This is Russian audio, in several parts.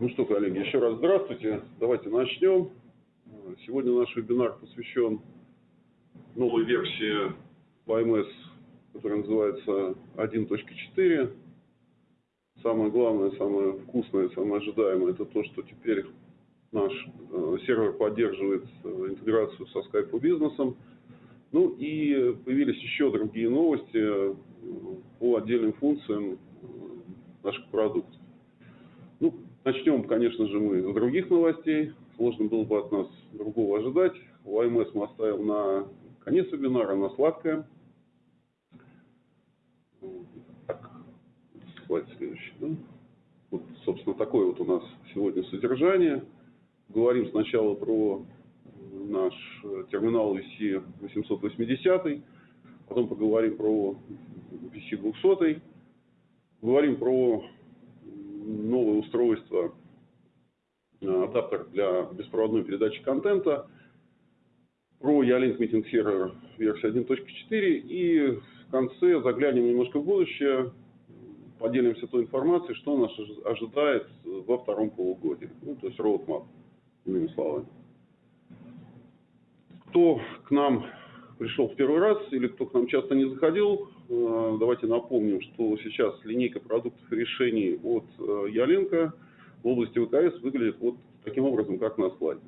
Ну что, коллеги, еще раз здравствуйте. Давайте начнем. Сегодня наш вебинар посвящен новой версии YMS, которая называется 1.4. Самое главное, самое вкусное, самое ожидаемое, это то, что теперь наш э, сервер поддерживает э, интеграцию со Skype бизнесом. Ну и появились еще другие новости э, по отдельным функциям наших продуктов. Начнем, конечно же, мы с других новостей. Сложно было бы от нас другого ожидать. ОМС мы оставим на конец вебинара, на сладкое. Так, слайд следующий. Да? Вот, собственно, такое вот у нас сегодня содержание. Говорим сначала про наш терминал VC 880, потом поговорим про VC 200, говорим про новое устройство, э, адаптер для беспроводной передачи контента, про Ялинк Meeting Server версии 1.4 и в конце заглянем немножко в будущее, поделимся той информацией, что нас ожидает во втором полугодии. Ну, то есть roadmap, иными словами. Кто к нам пришел в первый раз или кто к нам часто не заходил, давайте напомним, что сейчас линейка продуктов и решений от э, Яленко в области ВКС выглядит вот таким образом, как на слайде.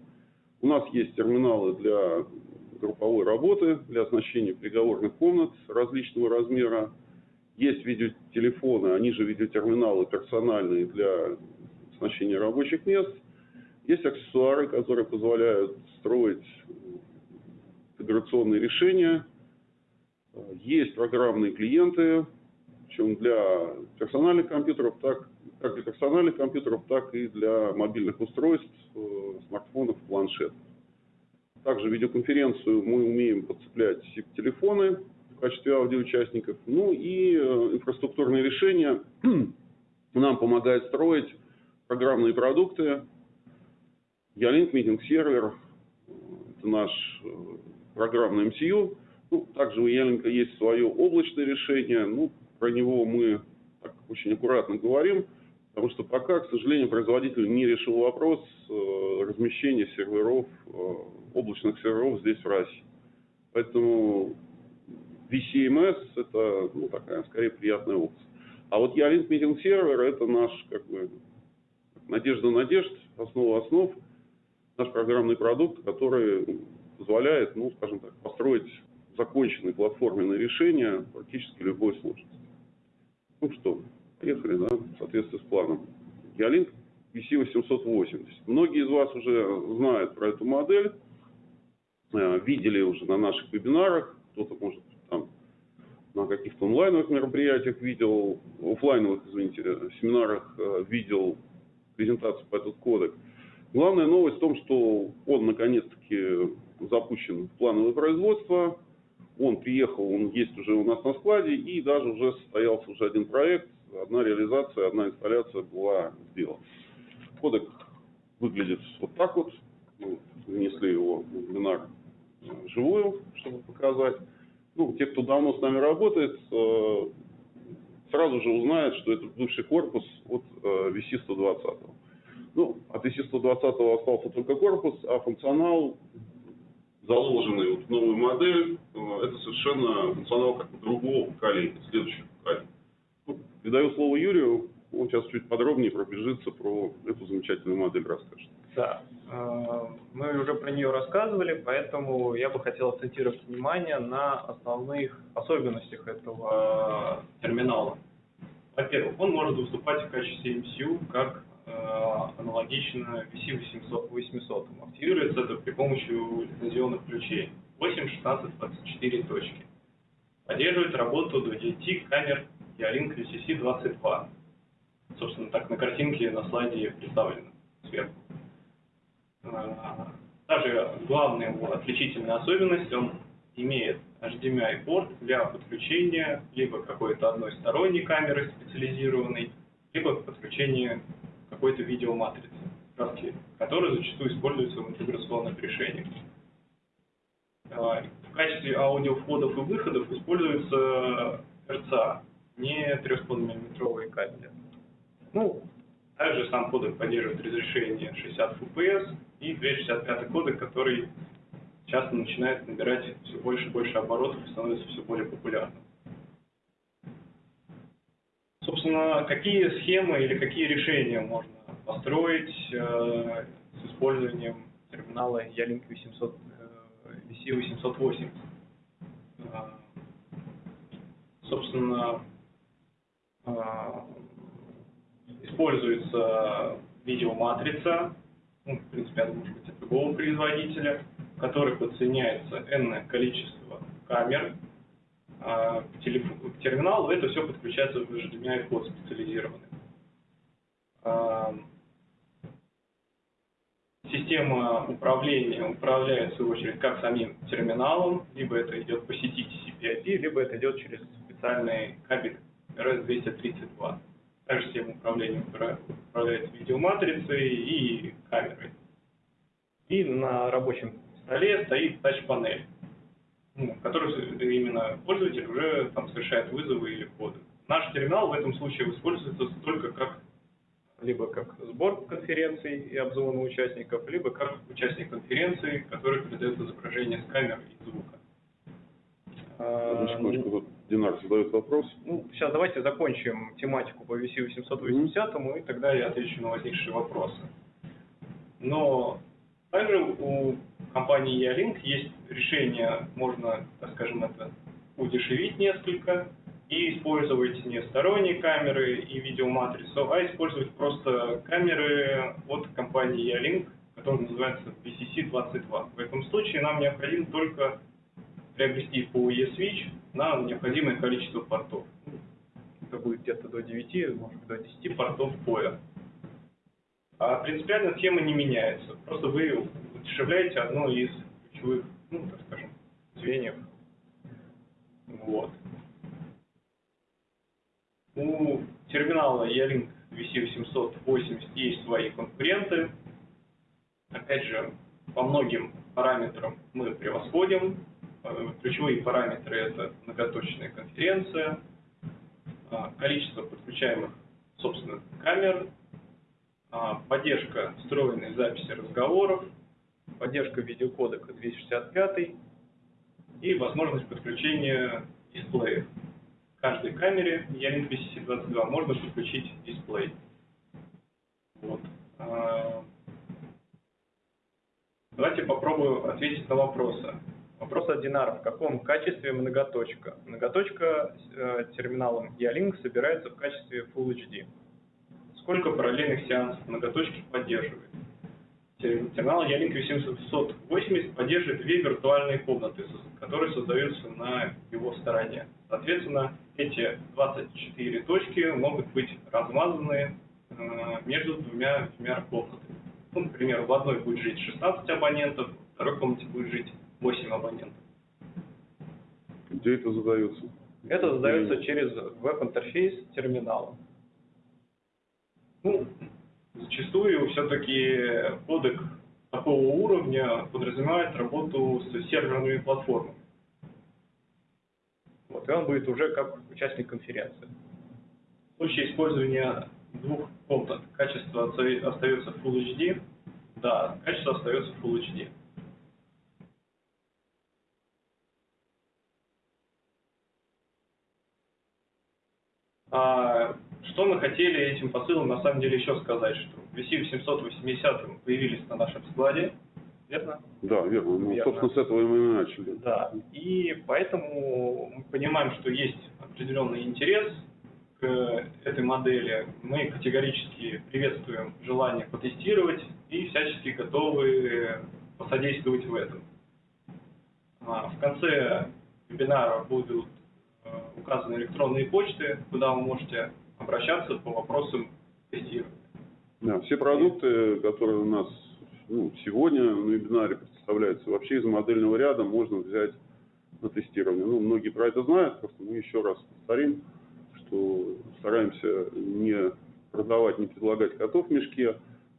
У нас есть терминалы для групповой работы, для оснащения переговорных комнат различного размера. Есть видеотелефоны, они же видеотерминалы персональные для оснащения рабочих мест. Есть аксессуары, которые позволяют строить интеграционные решения. Есть программные клиенты, причем для персональных компьютеров, так, как для персональных компьютеров, так и для мобильных устройств, э, смартфонов, планшетов. Также видеоконференцию мы умеем подцеплять телефоны в качестве аудиоучастников. Ну и э, инфраструктурные решения нам помогают строить программные продукты. Ялинк Meeting Server – это наш э, программный MCU. Ну, также у Яленко есть свое облачное решение. Ну, про него мы так очень аккуратно говорим, потому что пока, к сожалению, производитель не решил вопрос э, размещения серверов, э, облачных серверов здесь в России. Поэтому VCMS – это ну, такая, скорее, приятная опция. А вот Ялинк Meeting Server – это наш, как бы, надежда надежд, основа основ, наш программный продукт, который позволяет, ну, скажем так, построить законченные платформенные решения практически любой сложности. Ну что, поехали, да, в соответствии с планом. Ялинк VC880. Многие из вас уже знают про эту модель, э, видели уже на наших вебинарах, кто-то, может, там на каких-то онлайновых мероприятиях видел, офлайновых, извините, семинарах э, видел презентацию по этому кодек. Главная новость в том, что он наконец-таки запущен в плановое производство. Он приехал, он есть уже у нас на складе, и даже уже состоялся уже один проект, одна реализация, одна инсталляция была сделана. Кодек выглядит вот так вот. Мы внесли его в вебинар живую, чтобы показать. Ну, те, кто давно с нами работает, э, сразу же узнают, что это бывший корпус от VC-120. Э, ну, от VC-120 остался только корпус, а функционал заложенный вот в новую модель, э, это совершенно функционал как другого поколения, следующего поколения. Ну, передаю слово Юрию, он сейчас чуть подробнее пробежится про эту замечательную модель расскажет. Да, э, мы уже про нее рассказывали, поэтому я бы хотел акцентировать внимание на основных особенностях этого терминала. Во-первых, он может выступать в качестве MCU как Э, аналогично VC800. Активируется это при помощи лицензионных ключей 8, 16, 24 точки. Поддерживает работу до 9 камер Ялинк VCC22. Собственно, так на картинке на слайде представлено сверху. Э, также главная его отличительная особенность, он имеет HDMI порт для подключения либо какой-то одной сторонней камеры специализированной, либо подключения какой-то видеоматрицы, которая зачастую используется в интеграционных решениях. А, в качестве аудиовходов и выходов используются RCA, не 3,5 мм кабели. Ну, Также сам кодек поддерживает разрешение 60 FPS и 265 кодек, который часто начинает набирать все больше и больше оборотов и становится все более популярным. Собственно, какие схемы или какие решения можно построить э, с использованием терминала V700, э, VC880? Э, собственно, э, используется видеоматрица, ну, в принципе, она может быть от любого производителя, в которой подсоединяется n количество камер, а к, телеф- к терминалу это все подключается в HDMI код специализированный. А, Система управления управляет, в свою очередь, как самим терминалом, либо это идет по сети TCP/IP, либо это идет через специальный кабель RS-232. Также система управления упра- управляет видеоматрицей и камерой. И на рабочем столе стоит тач-панель, ну, в именно пользователь уже там совершает вызовы или коды. Наш терминал в этом случае используется только как либо как сбор конференций и обзвона участников, либо как участник конференции, который передает изображение с камеры и звука. А, секундочку, тут Динар задает вопрос. ну, сейчас давайте закончим тематику по VC880, и тогда я отвечу на возникшие вопросы. Но также у компании Ялink есть решение, можно, так скажем, это удешевить несколько и использовать не сторонние камеры и видеоматрицу, а использовать просто камеры от компании Ялink, которая называется VCC-22. В этом случае нам необходимо только приобрести PoE switch на необходимое количество портов. Это будет где-то до 9, может быть, до 10 портов PoE. А принципиально схема не меняется. Просто вы удешевляете одно из ключевых, ну, так скажем, звеньев. Вот. У терминала E-Link VC880 есть свои конкуренты. Опять же, по многим параметрам мы превосходим. Э, Ключевые параметры это многоточная конференция, а, количество подключаемых, собственно, камер, поддержка встроенной записи разговоров, поддержка видеокодека 265 и возможность подключения дисплеев. В каждой камере Ялink VCC22 можно подключить дисплей. Вот. А, Давайте попробую ответить на вопросы. Вопрос от Динара. В каком качестве многоточка? Многоточка э, терминалом Ялink собирается в качестве Full HD. Сколько параллельных сеансов многоточки поддерживает? Тер- Терминал Ялink 880 поддерживает две виртуальные комнаты, которые создаются на его стороне. Соответственно, эти 24 точки могут быть размазаны э, между двумя, двумя комнатами. Ну, например, в одной будет жить 16 абонентов, в второй комнате будет жить 8 абонентов. Где это задается? Это задается через веб-интерфейс терминала. Ну, зачастую все-таки кодек такого уровня подразумевает работу с серверными платформами. Вот, и он будет уже как участник конференции. В случае использования двух комнат качество остается Full HD. Да, качество остается Full HD. А, что мы хотели этим посылом на самом деле еще сказать, что VC-880 появились на нашем складе, верно? Да, верно. Ну, Верно. собственно, с этого мы и начали. Да. И поэтому мы понимаем, что есть определенный интерес к этой модели. Мы категорически приветствуем желание потестировать и всячески готовы посодействовать в этом. А, В конце вебинара будут э, указаны электронные почты, куда вы можете обращаться по вопросам тестирования. Да, все продукты, которые у нас ну, сегодня на вебинаре представляются, вообще из модельного ряда можно взять на тестирование. Ну, многие про это знают, просто мы еще раз повторим, что стараемся не продавать, не предлагать котов в мешке.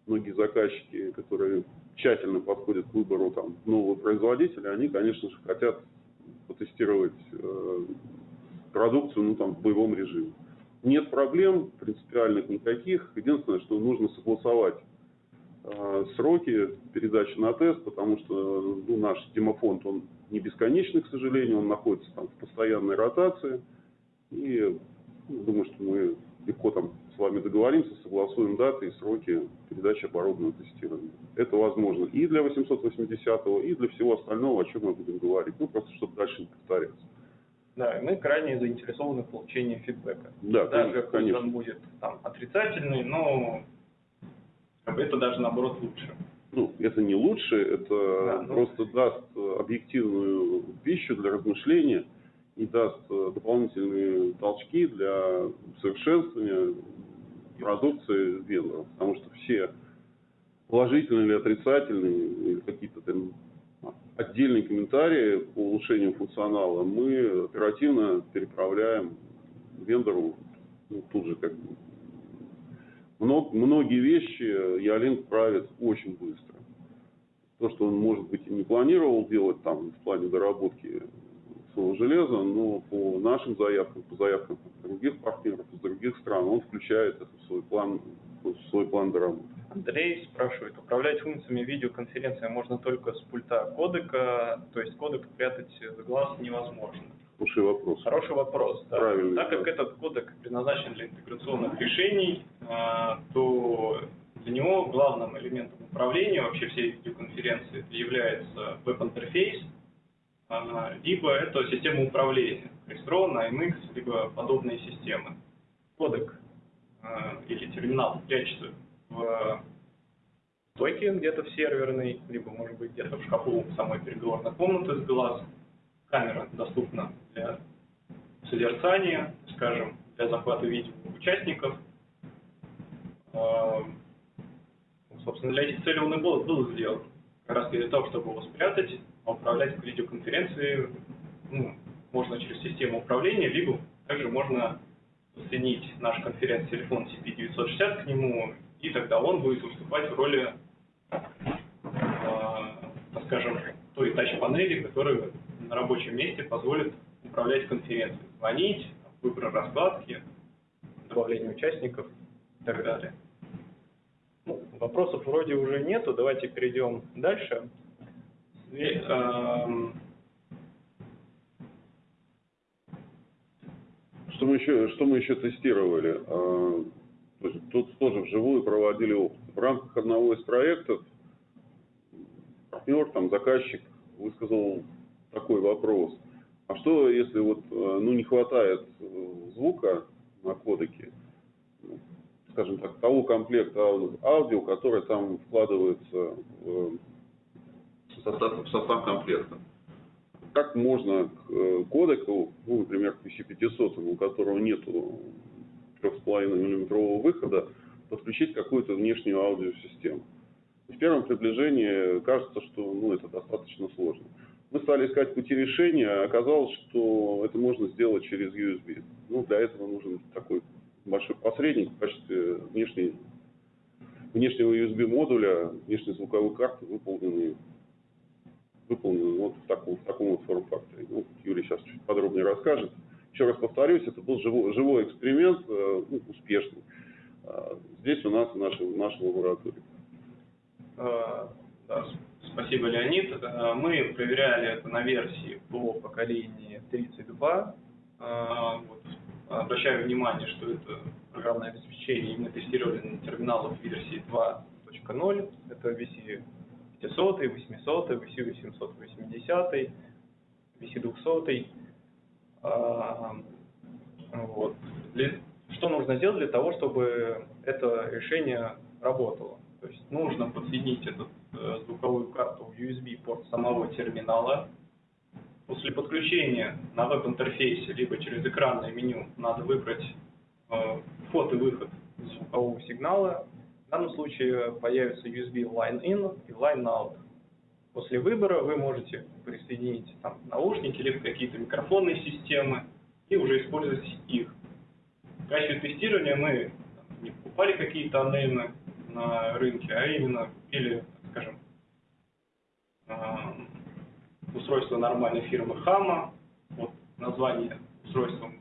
Многие заказчики, которые тщательно подходят к выбору там, нового производителя, они, конечно же, хотят потестировать э, продукцию ну, там, в боевом режиме. Нет проблем принципиальных никаких. Единственное, что нужно согласовать э, сроки передачи на тест, потому что ну, наш демофонд, он не бесконечный, к сожалению, он находится там в постоянной ротации. И ну, думаю, что мы легко там с вами договоримся, согласуем даты и сроки передачи оборудованного тестирования. Это возможно и для 880 и для всего остального, о чем мы будем говорить. Ну, просто чтобы дальше не повторяться. Да, и мы крайне заинтересованы в получении фидбэка. Да, Даже конечно. он будет там отрицательный, но это даже наоборот лучше. Ну, это не лучше, это Да, ну- просто даст э, объективную пищу для размышления и даст э, дополнительные толчки для совершенствования продукции вендоров. Потому что все положительные или отрицательные, или какие-то там отдельные комментарии по улучшению функционала мы оперативно переправляем вендору ну, тут же как бы Мно- многие вещи Ялинк правит очень быстро. То, что он, может быть, и не планировал делать там в плане доработки своего железа, но по нашим заявкам, по заявкам других партнеров из других стран, он включает это в свой план, в свой план доработки. Андрей спрашивает, управлять функциями видеоконференции можно только с пульта кодека, то есть кодек прятать за глаз невозможно. Хороший вопрос. Хороший вопрос. Да. Правильный, так как да. этот кодек предназначен для интеграционных решений, а, то для него главным элементом управления вообще всей видеоконференции является веб-интерфейс, а, либо это система управления, Crestron, AMX, либо подобные системы. Кодек а, или терминал прячется в стойке где-то в серверной, либо, может быть, где-то в шкафу самой переговорной комнаты с глаз. Камера доступна для созерцания, скажем, для захвата видео участников. Эм, Собственно, для этих целей он и был, был сделан. Как раз для того, чтобы его спрятать, а управлять видеоконференцией ну, можно через систему управления, либо также можно соединить наш конференц-телефон CP960 к нему, и тогда он будет выступать в роли, э, так скажем, той тач-панели, которая на рабочем месте позволит управлять конференцией, звонить, выбор раскладки, добавление участников и так далее. Ну, вопросов вроде уже нету, давайте перейдем дальше. Све- эм, Что мы еще, что мы еще тестировали? То есть Тут тоже вживую проводили опыт. В рамках одного из проектов партнер, там, заказчик высказал такой вопрос. А что, если вот, э, ну, не хватает э, звука на кодеке, ну, скажем так, того комплекта ау- аудио, который там вкладывается в состав, в состав комплекта? как можно к э, кодеку, ну, например, к PC500, у которого нету 3,5 миллиметрового выхода, подключить какую-то внешнюю аудиосистему. В первом приближении кажется, что ну, это достаточно сложно. Мы стали искать пути решения, а оказалось, что это можно сделать через USB. Ну, для этого нужен такой большой посредник в качестве внешней, внешнего USB-модуля, внешней звуковой карты, выполненной выполнен вот в таком, в таком вот форм-факторе. Ну, Юрий сейчас чуть подробнее расскажет. Еще раз повторюсь, это был живой, живой эксперимент, э, ну, успешный. А, Здесь у нас, в нашей, в нашей лаборатории. Э, да, спасибо, Леонид. Э, Мы проверяли это на версии по поколению 32. Э, вот. Обращаю внимание, что это программное обеспечение, и мы тестировали на терминалах версии 2.0. Это VC 500, 800, VC 880, VC 200. А, Вот. Что нужно сделать для того, чтобы это решение работало? То есть нужно подсоединить эту э, звуковую карту в USB-порт самого терминала. После подключения на веб-интерфейсе, либо через экранное меню, надо выбрать э, вход и выход звукового сигнала. В данном случае появится USB Line In и Line Out. После выбора вы можете присоединить там, наушники либо какие-то микрофонные системы и уже использовать их. В качестве тестирования мы не покупали какие-то анеймы на рынке, а именно купили, скажем, эм, устройство нормальной фирмы Хама. Вот название устройства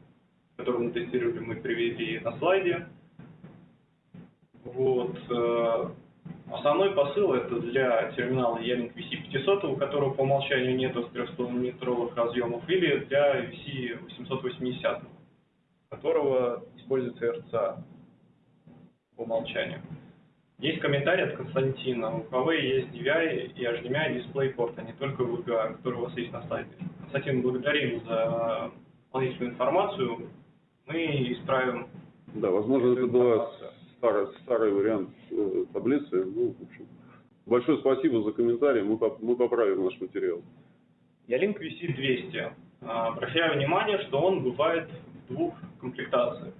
которую мы тестировали, мы привели на слайде. Вот. Основной посыл это для терминала E-Link VC500, у которого по умолчанию нет 300-метровых разъемов, или для VC880, у которого используется RCA по умолчанию. Есть комментарий от Константина. У Huawei есть DVI и HDMI DisplayPort, а не только VGA, который у вас есть на сайте. Константин, благодарим за дополнительную информацию. Мы исправим Да, возможно, это была. Старый, старый вариант э, таблицы. Ну, в общем, большое спасибо за комментарий, мы, мы поправим наш материал. Ялинк VC200. А, Обращаю внимание, что он бывает в двух комплектациях.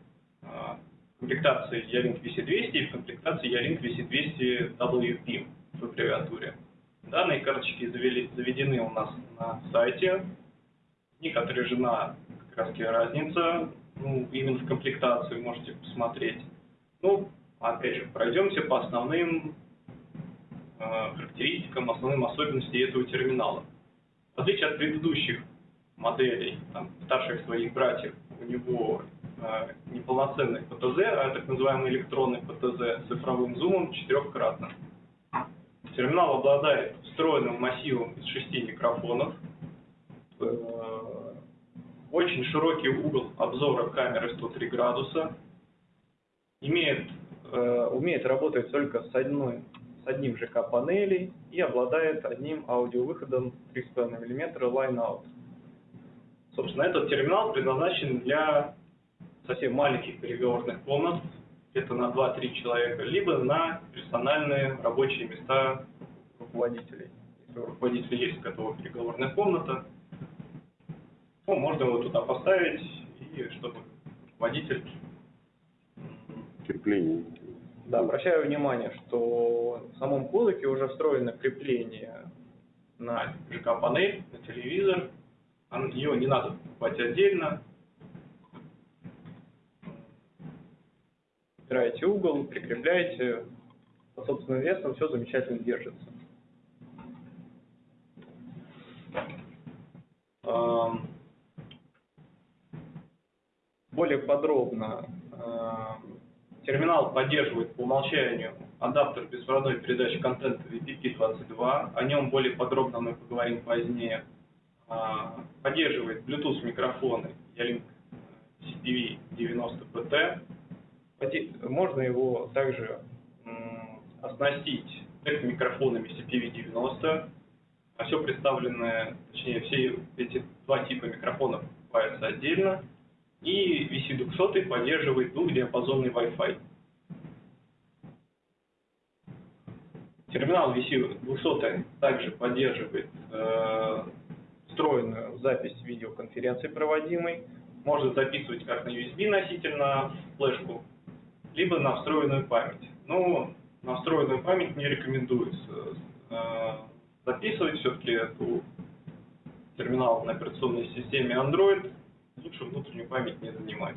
А, В комплектации Ялинк VC200 и в комплектации Ялинк VC200 WP в аббревиатуре. Данные карточки заведены у нас на сайте. В них отражена как раз разница ну, именно в комплектации, можете посмотреть. Ну, опять же, пройдемся по основным э, характеристикам, основным особенностям этого терминала. В отличие от предыдущих моделей, там, старших своих братьев, у него э, неполноценный ПТЗ, а так называемый электронный ПТЗ с цифровым зумом четырехкратным. Терминал обладает встроенным массивом из шести микрофонов, э, очень широкий угол обзора камеры 103 градуса, имеет, э, умеет работать только с, одной, с одним ЖК панелей и обладает одним аудиовыходом 3,5 мм line-out. Собственно, этот терминал предназначен для совсем маленьких переговорных комнат, где-то на 2-3 человека, либо на персональные рабочие места руководителей. Если у руководителя есть готовая переговорная комната, то можно его туда поставить, и чтобы руководитель Крепление. да, обращаю внимание, что в самом кодеке уже встроено крепление на ЖК-панель, на телевизор. Ее не надо покупать отдельно. Убираете угол, прикрепляете. По собственным весам все замечательно держится. Более подробно. Терминал поддерживает по умолчанию адаптер беспроводной передачи контента VPP22. О нем более подробно мы поговорим позднее. А, Поддерживает Bluetooth микрофоны Ялинк CPV 90PT. Поди- Можно его также оснастить микрофонами CPV 90. А все представленное, точнее, все эти два типа микрофонов покупаются отдельно. И VC200 поддерживает двухдиапазонный Wi-Fi. Терминал VC200 также поддерживает э, встроенную запись видеоконференции проводимой. Может записывать как на USB носитель на флешку, либо на встроенную память. Но на встроенную память не рекомендуется э, записывать. Все-таки эту терминал на операционной системе Android лучше внутреннюю память не занимать.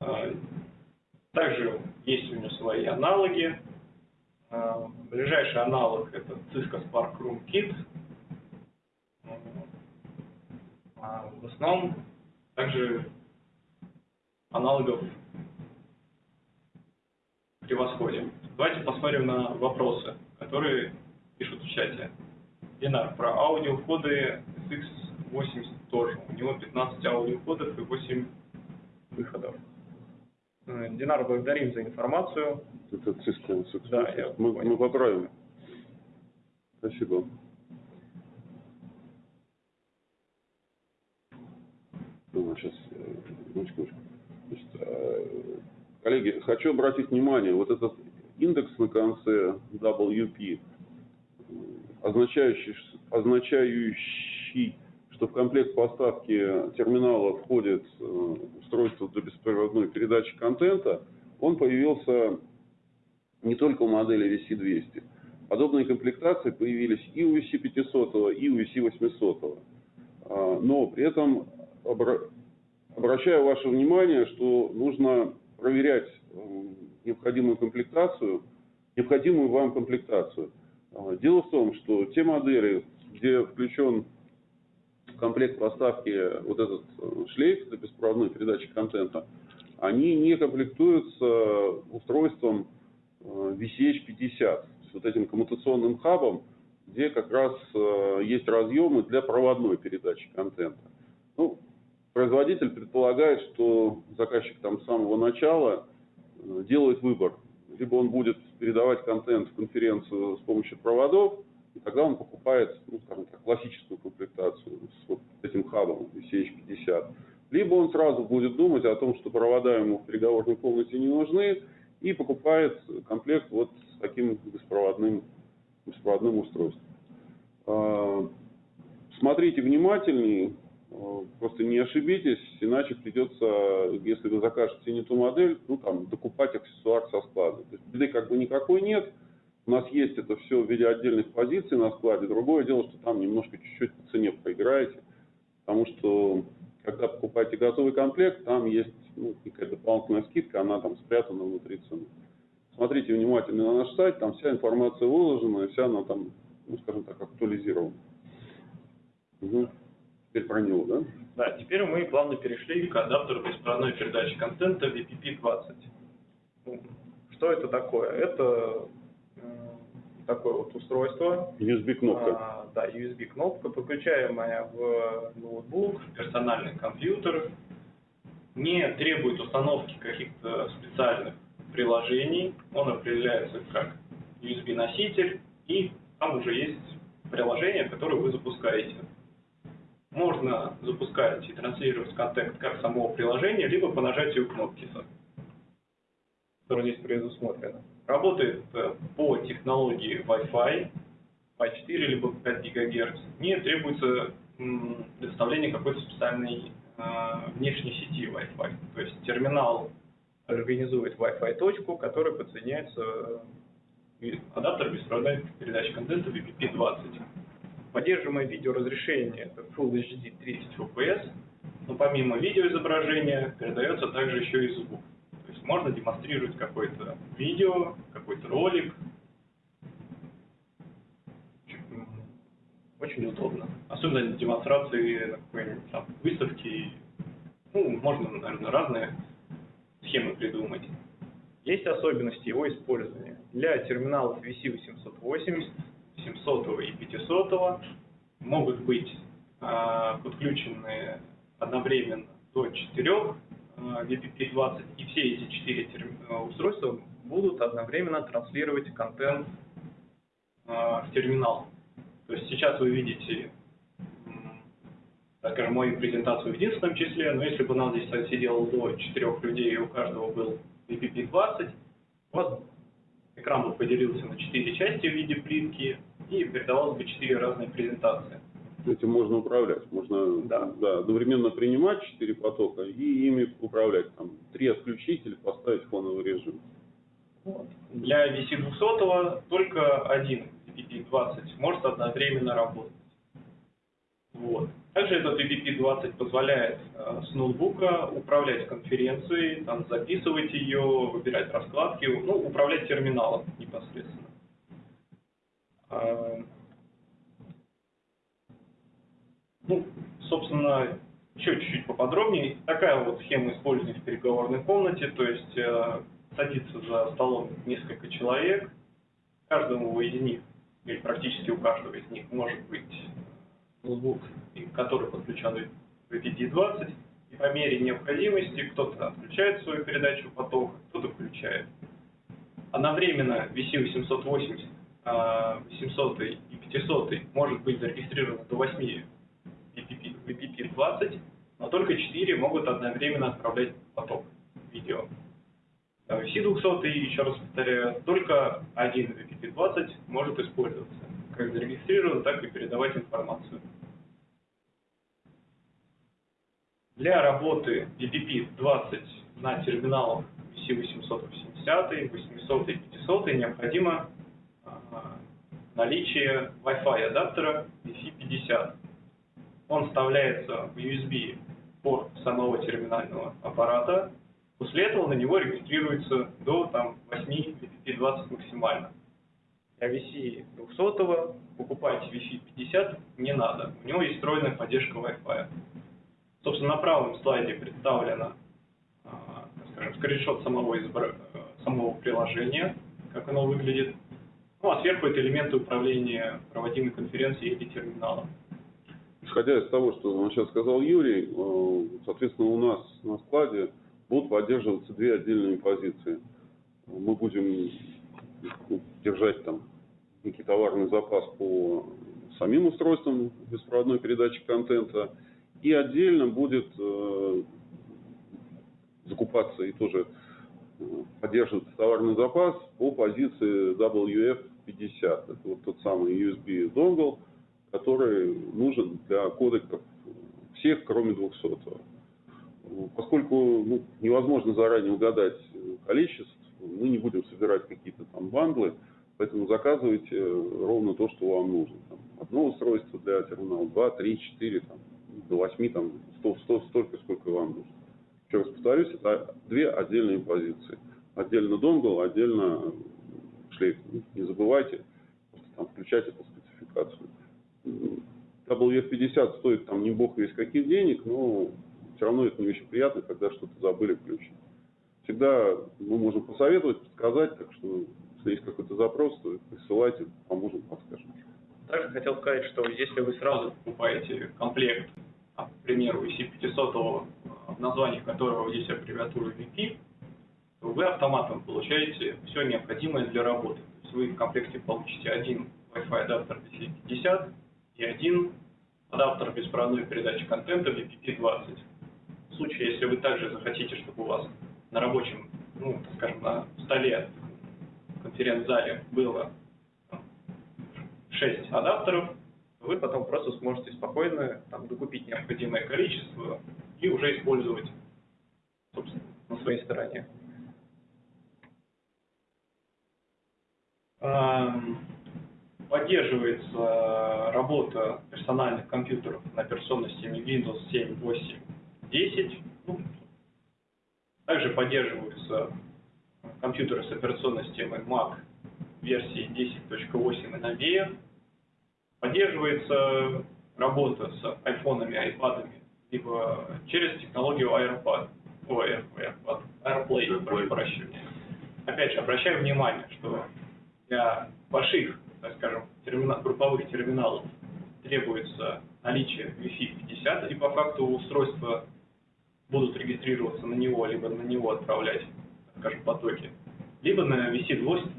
А, Также есть у него свои аналоги. А, Ближайший аналог это Cisco Spark Room Kit. А В основном также аналогов превосходим. Давайте посмотрим на вопросы, которые пишут в чате. Динар, про аудиовходы SX80 тоже. У него 15 аудиовходов и 8 выходов. Э, Динар, благодарим за информацию. Это Cisco. Cisco. Да, я мы, понял. мы поправим. Спасибо. Ну, сейчас, одну секундочку. Значит, э, коллеги, хочу обратить внимание, вот этот индекс на конце WP, э, означающий, означающий что в комплект поставки терминала входит э, устройство для беспроводной передачи контента, он появился не только у модели VC200. Подобные комплектации появились и у VC500, и у VC800. А, Но при этом обра- обращаю ваше внимание, что нужно проверять э, необходимую комплектацию, необходимую вам комплектацию. А, Дело в том, что те модели, где включен комплект поставки вот этот э, шлейф для беспроводной передачи контента, они не комплектуются устройством э, VCH-50, с вот этим коммутационным хабом, где как раз э, есть разъемы для проводной передачи контента. Ну, производитель предполагает, что заказчик там с самого начала э, делает выбор. Либо он будет передавать контент в конференцию с помощью проводов, и тогда он покупает, ну, скажем так, классическую комплектацию с вот этим хабом VCH50. Либо он сразу будет думать о том, что провода ему в переговорной комнате не нужны, и покупает комплект вот с таким беспроводным, беспроводным устройством. А, Смотрите внимательнее, а, просто не ошибитесь, иначе придется, если вы закажете не ту модель, ну там докупать аксессуар со склада. То есть беды как бы никакой нет, у нас есть это все в виде отдельных позиций на складе. Другое дело, что там немножко чуть-чуть по цене проиграете, потому что когда покупаете готовый комплект, там есть ну, какая-то дополнительная скидка, она там спрятана внутри цены. Смотрите внимательно на наш сайт, там вся информация выложена, и вся она там, ну, скажем так, актуализирована. Угу. Теперь про него, да? Да, теперь мы плавно перешли к адаптеру беспроводной передачи контента VPP-20. Ну, Что это такое? Это такое вот устройство, USB-кнопка. а, да, USB-кнопка, подключаемая в ноутбук, персональный компьютер, не требует установки каких-то специальных приложений. Он определяется как USB-носитель, и там уже есть приложение, которое вы запускаете. Можно запускать и транслировать контент как самого приложения, либо по нажатию кнопки, которая здесь предусмотрена. Работает э, по технологии Wi-Fi, Wi-4 либо 5 ГГц. Не требуется предоставление какой-то специальной э, внешней сети Wi-Fi. То есть терминал организует Wi-Fi точку, которая подсоединяется э, адаптер беспроводной передачи контента VPP-20. Поддерживаемое видеоразрешение это Full HD 30 FPS, но помимо видеоизображения передается также еще и звук. Можно демонстрировать какое-то видео, какой-то ролик. Очень удобно. Особенно демонстрации на какой-нибудь там выставке. Ну, можно, наверное, разные схемы придумать. Есть особенности его использования. Для терминалов VC880, 700 и 500 могут быть а, подключены одновременно до 4 VPP-20, и все эти четыре а, устройства будут одновременно транслировать контент а, в терминал. То есть сейчас вы видите, так скажем, мою презентацию в единственном числе, но если бы у нас здесь сидело до четырех людей, и у каждого был VPP-20, у вас экран бы поделился на четыре части в виде плитки, и передавалось бы четыре разные презентации. Этим можно управлять. Можно Да. одновременно принимать четыре потока и ими управлять. Там, три отключить или поставить фоновый режим. Для VC200 только один VPP-20 может одновременно работать. Вот. Также этот VPP-20 позволяет э, с ноутбука управлять конференцией, там, записывать ее, выбирать раскладки, ну, управлять терминалом непосредственно. А, Ну, собственно, еще чуть-чуть поподробнее. Такая вот схема использования в переговорной комнате, то есть э, садится за столом несколько человек, каждому из них, или практически у каждого из них может быть ноутбук, который подключен в VPD-20, и по мере необходимости кто-то отключает свою передачу потока, кто-то включает. Одновременно VC880, а, 700 и 500 может быть зарегистрировано до 8 VPP, VPP-20, но только 4 могут одновременно отправлять поток видео. А VC200, еще раз повторяю, только один VPP-20 может использоваться, как зарегистрирован, так и передавать информацию. Для работы VPP-20 на терминалах VC880, 800 и 500 необходимо а, наличие Wi-Fi адаптера VC50. Он вставляется в USB порт самого терминального аппарата. После этого на него регистрируется до там, 8 VPP-20 максимально. Для VC 200 покупать Wi-Fi 50 не надо. У него есть встроенная поддержка Wi-Fi. Собственно, на правом слайде представлено, а, скажем, скриншот самого, избра- э, самого приложения, как оно выглядит. Ну, а сверху это элементы управления проводимой конференцией или терминалом. Исходя из того, что он сейчас сказал Юрий, э, соответственно, у нас на складе будут поддерживаться две отдельные позиции. Мы будем ну, держать там некий товарный запас по самим устройствам беспроводной передачи контента, и отдельно будет э, закупаться и тоже э, поддерживаться товарный запас по позиции WF50. Это вот тот самый USB донгл, который нужен для кодеков всех, кроме 200. Поскольку ну, невозможно заранее угадать количество, мы не будем собирать какие-то там бандлы, поэтому заказывайте ровно то, что вам нужно. Там, одно устройство для терминала, два, три, четыре, там, до восьми, там, сто, сто, столько, сколько вам нужно. Еще раз повторюсь, это две отдельные позиции. Отдельно донгл, отдельно шлейф. Не забывайте там включать эту спецификацию. WF50 стоит там не бог весь каких денег, но все равно это не очень приятно, когда что-то забыли включить. Всегда мы можем посоветовать, подсказать, так что если есть какой-то запрос, то присылайте, поможем, подскажем. Также хотел сказать, что если вы сразу покупаете комплект, а, к примеру, EC500, в названии которого есть аббревиатура VP, то вы автоматом получаете все необходимое для работы. То есть вы в комплекте получите один Wi-Fi адаптер DC50 и один адаптер беспроводной передачи контента VPP20. В случае, если вы также захотите, чтобы у вас на рабочем, ну, скажем, на столе в конференц-зале было 6 адаптеров, вы потом просто сможете спокойно там, докупить необходимое количество и уже использовать, собственно, на своей стороне. Поддерживается работа персональных компьютеров на операционной системе Windows 7, 8, 10. Ну, Также поддерживаются компьютеры с операционной системой Mac версии 10.8 и новее. Поддерживается работа с айфонами, айпадами, либо через технологию AirPod, ой, AirPod, AirPlay, прошу прощения. Опять же, обращаю внимание, что для больших, так скажем, термина- групповых терминалов требуется наличие Wi-Fi 50, и по факту устройства будут регистрироваться на него, либо на него отправлять, так скажем, потоки, либо на VC200,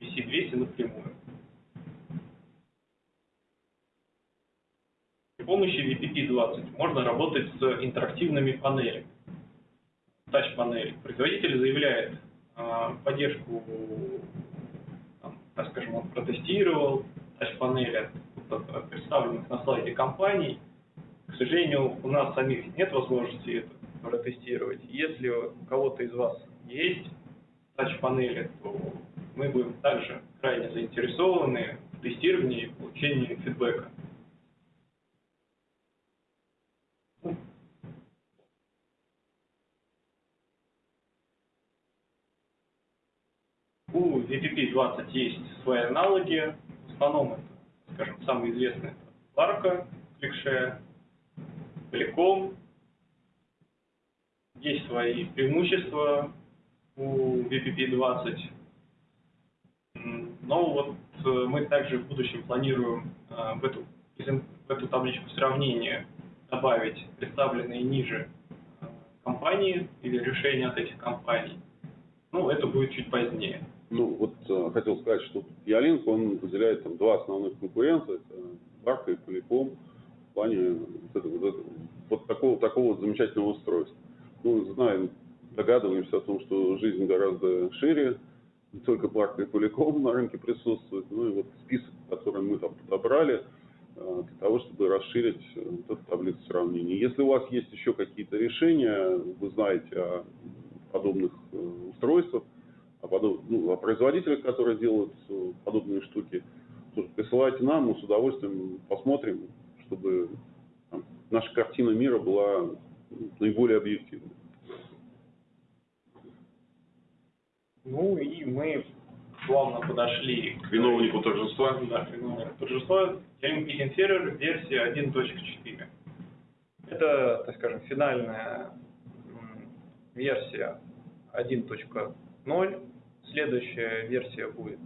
VC200 напрямую. При помощи VPP-20 можно работать с интерактивными панелями, тач-панели. Производитель заявляет а, поддержку, так скажем, он протестировал от представленных на слайде компаний. К сожалению, у нас самих нет возможности это протестировать. Если у кого-то из вас есть тач-панели, то мы будем также крайне заинтересованы в тестировании и получении фидбэка. У VPP-20 есть свои аналоги. В скажем, самый известный это Ларка, Кликшея, Telecom. Есть свои преимущества у VPP-20. М, Но вот э, мы также в будущем планируем э, в эту, в эту табличку сравнения добавить представленные ниже э, компании или решения от этих компаний. Ну, это будет чуть позднее. Ну, вот э, хотел сказать, что Ялинк, он выделяет там два основных конкурента, это Барка и Поликом, в плане вот, этого, вот, этого, вот такого, такого замечательного устройства. Ну, знаем, догадываемся о том, что жизнь гораздо шире, не только Барка и Поликом на рынке присутствует, ну и вот список, который мы там подобрали, э, для того, чтобы расширить э, вот эту таблицу сравнений. Если у вас есть еще какие-то решения, вы знаете о подобных э, устройствах, о, подоб- ну, о производителях, которые делают э, подобные штуки, присылайте нам, мы с удовольствием посмотрим, чтобы там, наша картина мира была ну, наиболее объективной. Ну и мы плавно подошли К виновнику торжества. да, виновнику торжества. Ялинк Meeting Server версия 1.4. Это, так скажем, финальная версия 1.0. Следующая версия будет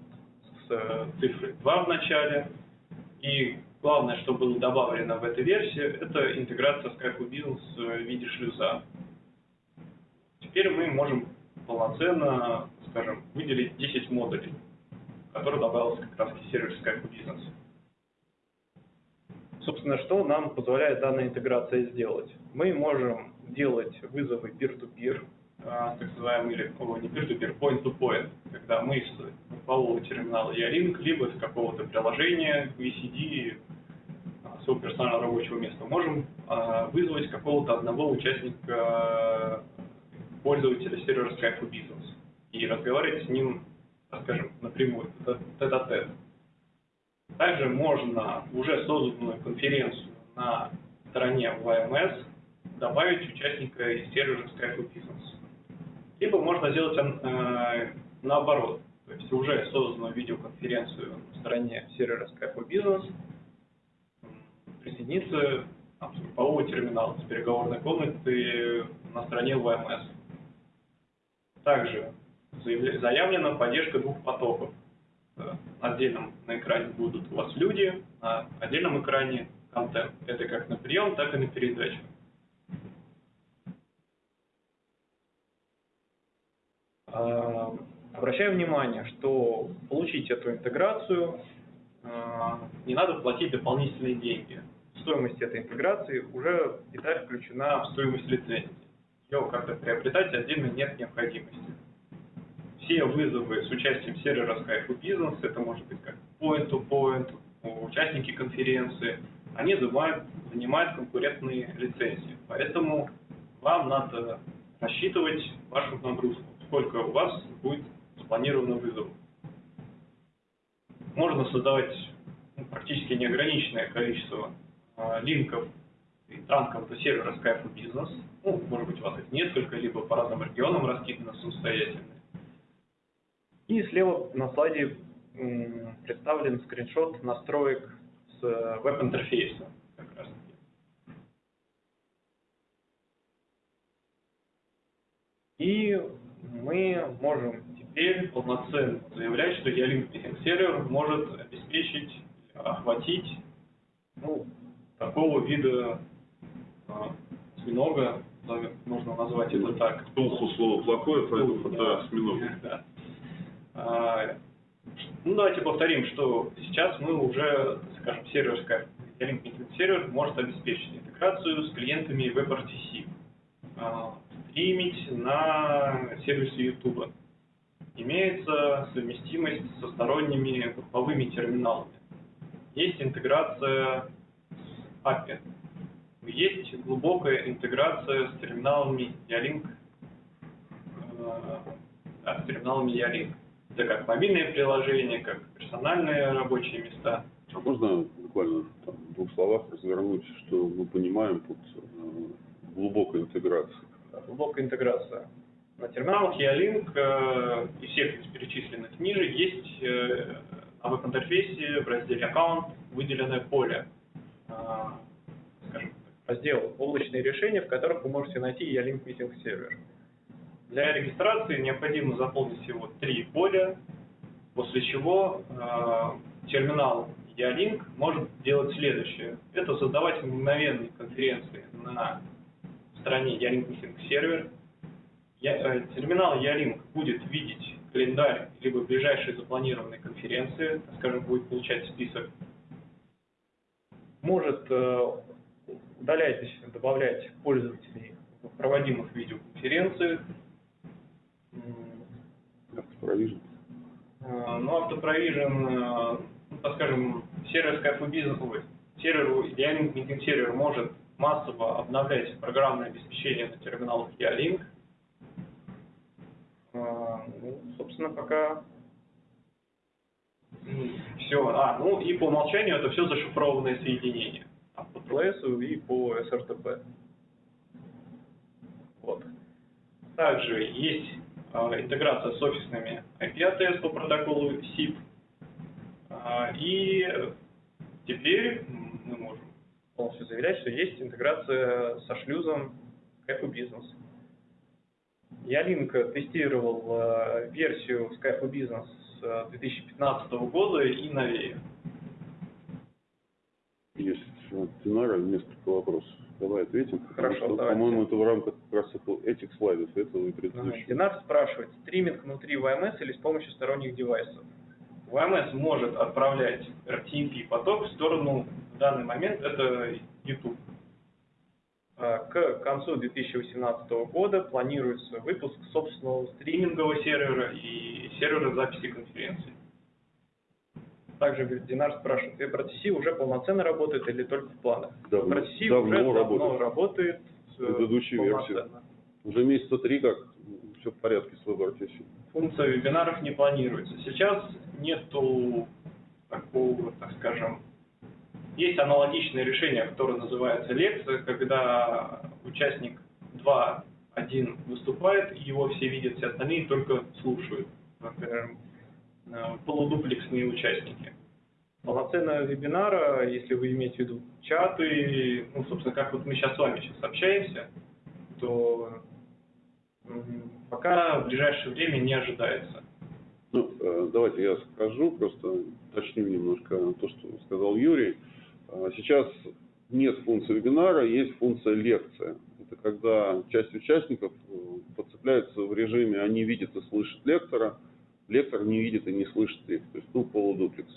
с э, цифрой 2 в начале. И главное, что было добавлено в этой версии, это интеграция Skype for Business в виде шлюза. Теперь мы можем полноценно, скажем, выделить 10 модулей, которые добавился как раз к сервису Skype Business. Собственно, что нам позволяет данная интеграция сделать? Мы можем делать вызовы peer-to-peer, а, так называемый, или о, не peer-to-peer, point-to-point, когда мы с группового терминала Ялинк, либо с какого-то приложения VCD, а, своего персонального рабочего места, можем а, вызвать какого-то одного участника пользователя сервера Skype for Business и разговаривать с ним, скажем, напрямую, тет-а-тет. Также можно в уже созданную конференцию на стороне YMS добавить участника из сервера Skype for Business. Либо можно сделать э, наоборот, то есть уже созданную видеоконференцию на стороне сервера Skype for Business присоединиться там, с группового терминала, с переговорной комнаты на стороне YMS. Также заявлена поддержка двух потоков. Э, На отдельном на экране будут у вас люди, на отдельном экране контент. Это как на прием, так и на передачу. А, Обращаю внимание, что получить эту интеграцию а, не надо платить дополнительные деньги. Стоимость этой интеграции уже деталь включена в стоимость лицензии. Ее как-то приобретать отдельно нет необходимости. Все вызовы с участием сервера Skype Business, это может быть как point-to-point, участники конференции, они занимают, занимают конкурентные лицензии. Поэтому вам надо рассчитывать вашу нагрузку, сколько у вас будет спланировано вызовов. Можно создавать ну, практически неограниченное количество э, линков и транков до сервера Skype Business. Ну, может быть, у вас их несколько, либо по разным регионам раскидано самостоятельно. И слева на слайде представлен скриншот настроек с э, веб-интерфейса. И мы можем теперь полноценно заявлять, что Ялинк Meeting Server может обеспечить, охватить ну, такого вида а, осьминога, да, можно назвать это так. Туху слово плохое, поэтому Туху, да, осьминог. Да. А, Ну, давайте повторим, что сейчас мы уже, скажем, сервер Ялинк Meeting сервер может обеспечить интеграцию с клиентами WebRTC, а, стримить на сервисе YouTube. Имеется совместимость со сторонними групповыми терминалами. Есть интеграция с API. Есть глубокая интеграция с терминалами Ялинк, э, да, с терминалами Ялинк. Это как мобильные приложения, как персональные рабочие места. А можно буквально там, в двух словах развернуть, что мы понимаем под э, глубокой интеграцией? Глубокая интеграция. На терминалах Ялинк э, и всех из перечисленных ниже есть э, на веб-интерфейсе в разделе аккаунт выделенное поле, э, скажем, так, раздел облачные решения, в которых вы можете найти Ялинк Meeting сервер. Для регистрации необходимо заполнить всего три поля, после чего э, терминал Ялинк может делать следующее. Это создавать мгновенные конференции на стороне Ялинк сервер. Э, терминал Ялинк будет видеть календарь либо ближайшие запланированные конференции, скажем, будет получать список. Может э, удалять, добавлять пользователей в проводимых видеоконференциях. М, Автопровижн. Э, Ну, автопровижен, ну, так скажем, сервер Skype for Business, ой, сервер Ялинк Meeting сервер может массово обновлять программное обеспечение на терминалах Ялинк. Э, Ну, собственно, пока все. А, ну и по умолчанию это все зашифрованные соединения. Там по TLS и по SRTP. Вот. Также есть а, интеграция с офисными IP-ATS по протоколу SIP. А, И теперь полностью заявлять, что есть интеграция со шлюзом Skype Business. Ялинк тестировал э, версию Skype Business с 2015 года и новее. Есть Динара несколько вопросов. Давай ответим. Хорошо, что, давайте. По-моему, это в рамках как раз этих слайдов, этого и предыдущего. Динар спрашивает, стриминг внутри VMS или с помощью сторонних девайсов? VMS может отправлять RTMP поток в сторону, в данный момент это YouTube. А, К концу 2018 года планируется выпуск собственного стримингового сервера и сервера записи конференций. Также Динар спрашивает, WebRTC уже полноценно работает или только в планах? Давно- WebRTC давно уже давно работает. работает. э, Предыдущую версию. полноценно. Уже месяца три как все в порядке с WebRTC. функция вебинаров не планируется. Сейчас нету такого, так скажем, есть аналогичное решение, которое называется лекция, когда участник 2.1 выступает, и его все видят, все остальные только слушают. Например, э, полудуплексные участники. Полноценного вебинара, если вы имеете в виду чаты, ну, собственно, как вот мы сейчас с вами сейчас общаемся, то пока в ближайшее время не ожидается. Ну, э, давайте я скажу, просто уточню немножко то, что сказал Юрий. Э, Сейчас нет функции вебинара, есть функция лекция. Это когда часть участников э, подцепляется в режиме «они видят и слышат лектора», лектор не видит и не слышит их, то есть ну, полудуплекс.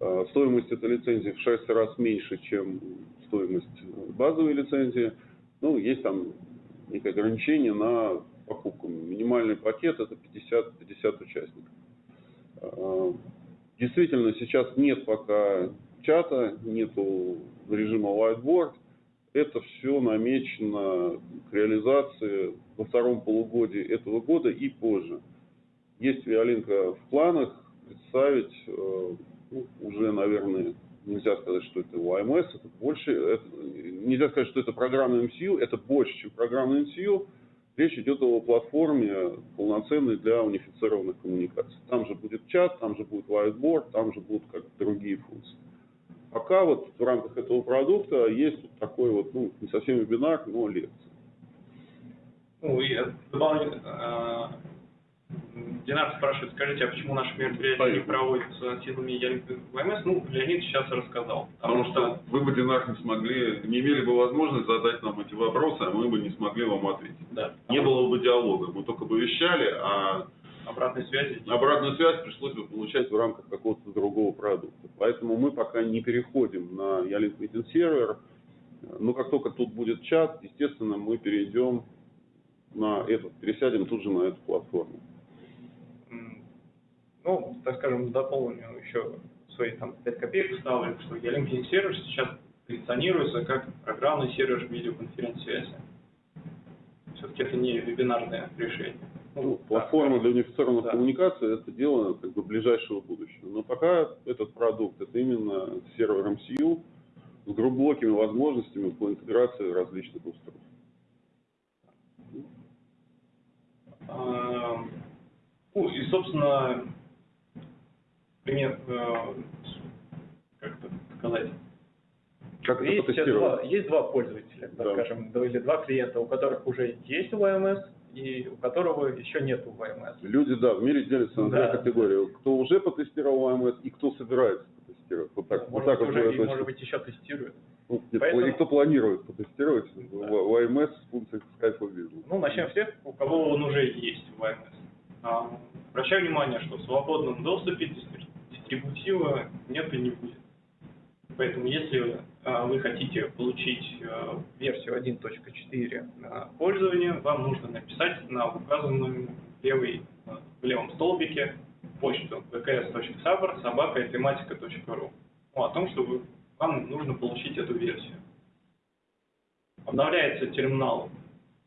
Э, Стоимость этой лицензии в 6 раз меньше, чем стоимость базовой лицензии. Ну, есть там некое ограничение на покупку. Минимальный пакет это 50, 50 участников. Э, Действительно, сейчас нет пока чата, нету режима whiteboard. Это все намечено к реализации во втором полугодии этого года и позже. Есть Виолинка в планах представить, э, ну, уже, наверное, нельзя сказать, что это YMS, это больше, это- нельзя сказать, что это программа MCU, это больше, чем программа MCU. Речь идет о платформе полноценной для унифицированных коммуникаций. Там же будет чат, там же будет whiteboard, там же будут как другие функции. Пока вот в рамках этого продукта есть вот такой вот, ну, не совсем вебинар, но лекция. Ну, и дополнительно, э, Динар спрашивает, скажите, а почему наши мероприятия не Понятно. проводятся силами ВМС? Ну, Леонид сейчас рассказал. Потому что вы бы, Динар, не смогли, не имели бы возможность задать нам эти вопросы, а мы бы не смогли вам ответить. Да, Не было бы диалога, мы только бы вещали, а обратной связи. обратную связь пришлось бы получать. в рамках какого-то другого продукта. Поэтому мы пока не переходим на Ялинк Meeting сервер. Но как только тут будет чат, естественно, мы перейдем на этот, пересядем тут же на эту платформу. Ну, так скажем, дополню еще свои там 5 копеек вставлю, что Ялинка сервер сейчас позиционируется как программный сервер видеоконференц-связи. Все-таки это не вебинарное решение. Ну, платформа скажем. для унифицированных Да. коммуникаций это дело как бы ближайшего будущего. Но пока этот продукт это именно сервер MCU с глубокими возможностями по интеграции различных устройств. А, Ну, и, собственно, пример, э, как это сказать, Как есть, потестировать? два, есть два пользователя, Да. скажем, или два клиента, у которых уже есть VMS и у которого еще нет VMS. Люди, да, в мире делятся на Да. две категории. Кто уже потестировал АМС и кто собирается потестировать. Вот так, вот может, так вот уже, будет и, может быть, еще тестируют. Ну, нет, поэтому- И кто планирует потестировать Да. в, в АМС с функцией Skype. Ну, начнем с тех, у кого он уже есть VMS. А, обращаю внимание, что в свободном доступе дистри- дистрибутива нет и не будет. Поэтому, если вы хотите получить а, версию 1.4 на вам нужно написать на указанном левой, а, в левом столбике почту vks.sabr собака тематика.ру о том, что вы- вам нужно получить эту версию. Обновляется терминал,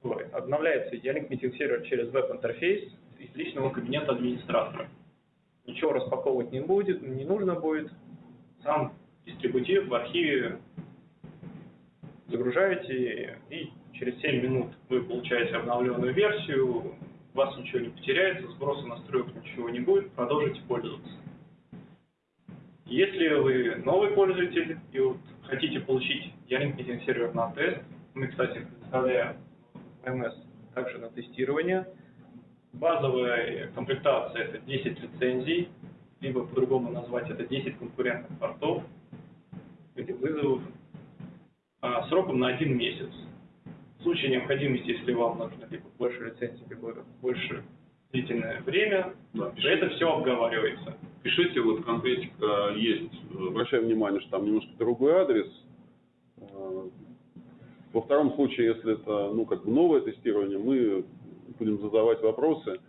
ой, обновляется Ялинк Meeting сервер через веб-интерфейс из личного кабинета администратора. Ничего распаковывать не будет, не нужно будет. Сам дистрибутив в архиве загружаете, и через 7 минут вы получаете обновленную версию, у вас ничего не потеряется, сброса настроек ничего не будет, продолжите пользоваться. Если вы новый пользователь и вот хотите получить Ялинк Meeting сервер на тест, мы, кстати, предоставляем МС также на тестирование. Базовая комплектация это 10 лицензий, либо по-другому назвать это 10 конкурентных портов, или вызовов, а, сроком на один месяц. В случае необходимости, если вам нужно либо больше лицензий, либо больше длительное время, Да, то это все обговаривается. Пишите, вот конкретика есть. э, Обращаем внимание, что там немножко другой адрес. Э, Во втором случае, если это ну, как бы новое тестирование, мы будем задавать вопросы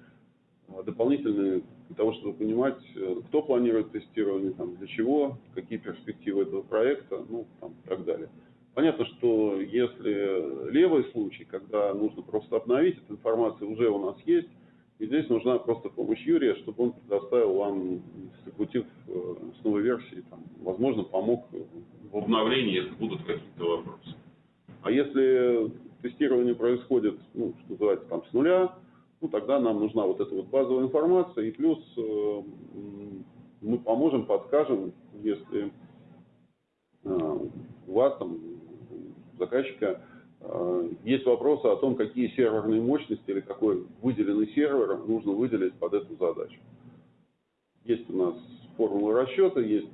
э, дополнительные для того, чтобы понимать, э, кто планирует тестирование, там, для чего, какие перспективы этого проекта, ну, там, и так далее. Понятно, что если левый случай, когда нужно просто обновить, эта информация уже у нас есть, и здесь нужна просто помощь Юрия, чтобы он предоставил вам дистрибутив э, с новой версией, там, возможно, помог В обновлении, если будут какие-то вопросы. а если тестирование происходит, ну, что называется, там, с нуля, ну, тогда нам нужна вот эта вот базовая информация, и плюс э, мы поможем, подскажем, если э, у вас там, заказчика, э, есть вопросы о том, какие серверные мощности или какой выделенный сервер нужно выделить под эту задачу. Есть у нас формулы расчета, есть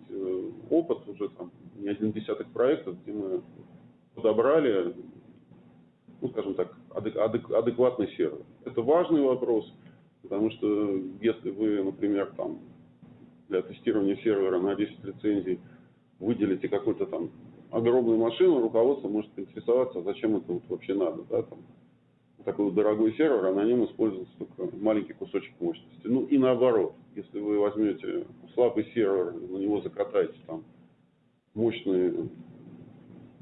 опыт уже там не один десяток проектов, где мы подобрали, ну, скажем так, адек- адек- адекватный сервер. Это важный вопрос, потому что если вы, например, там, для тестирования сервера на 10 лицензий выделите какую-то там огромную машину, руководство может интересоваться, а зачем это вот вообще надо, да, там, такой вот дорогой сервер, а на нем используется только маленький кусочек мощности. Ну и наоборот, если вы возьмете слабый сервер, на него закатаете там мощный,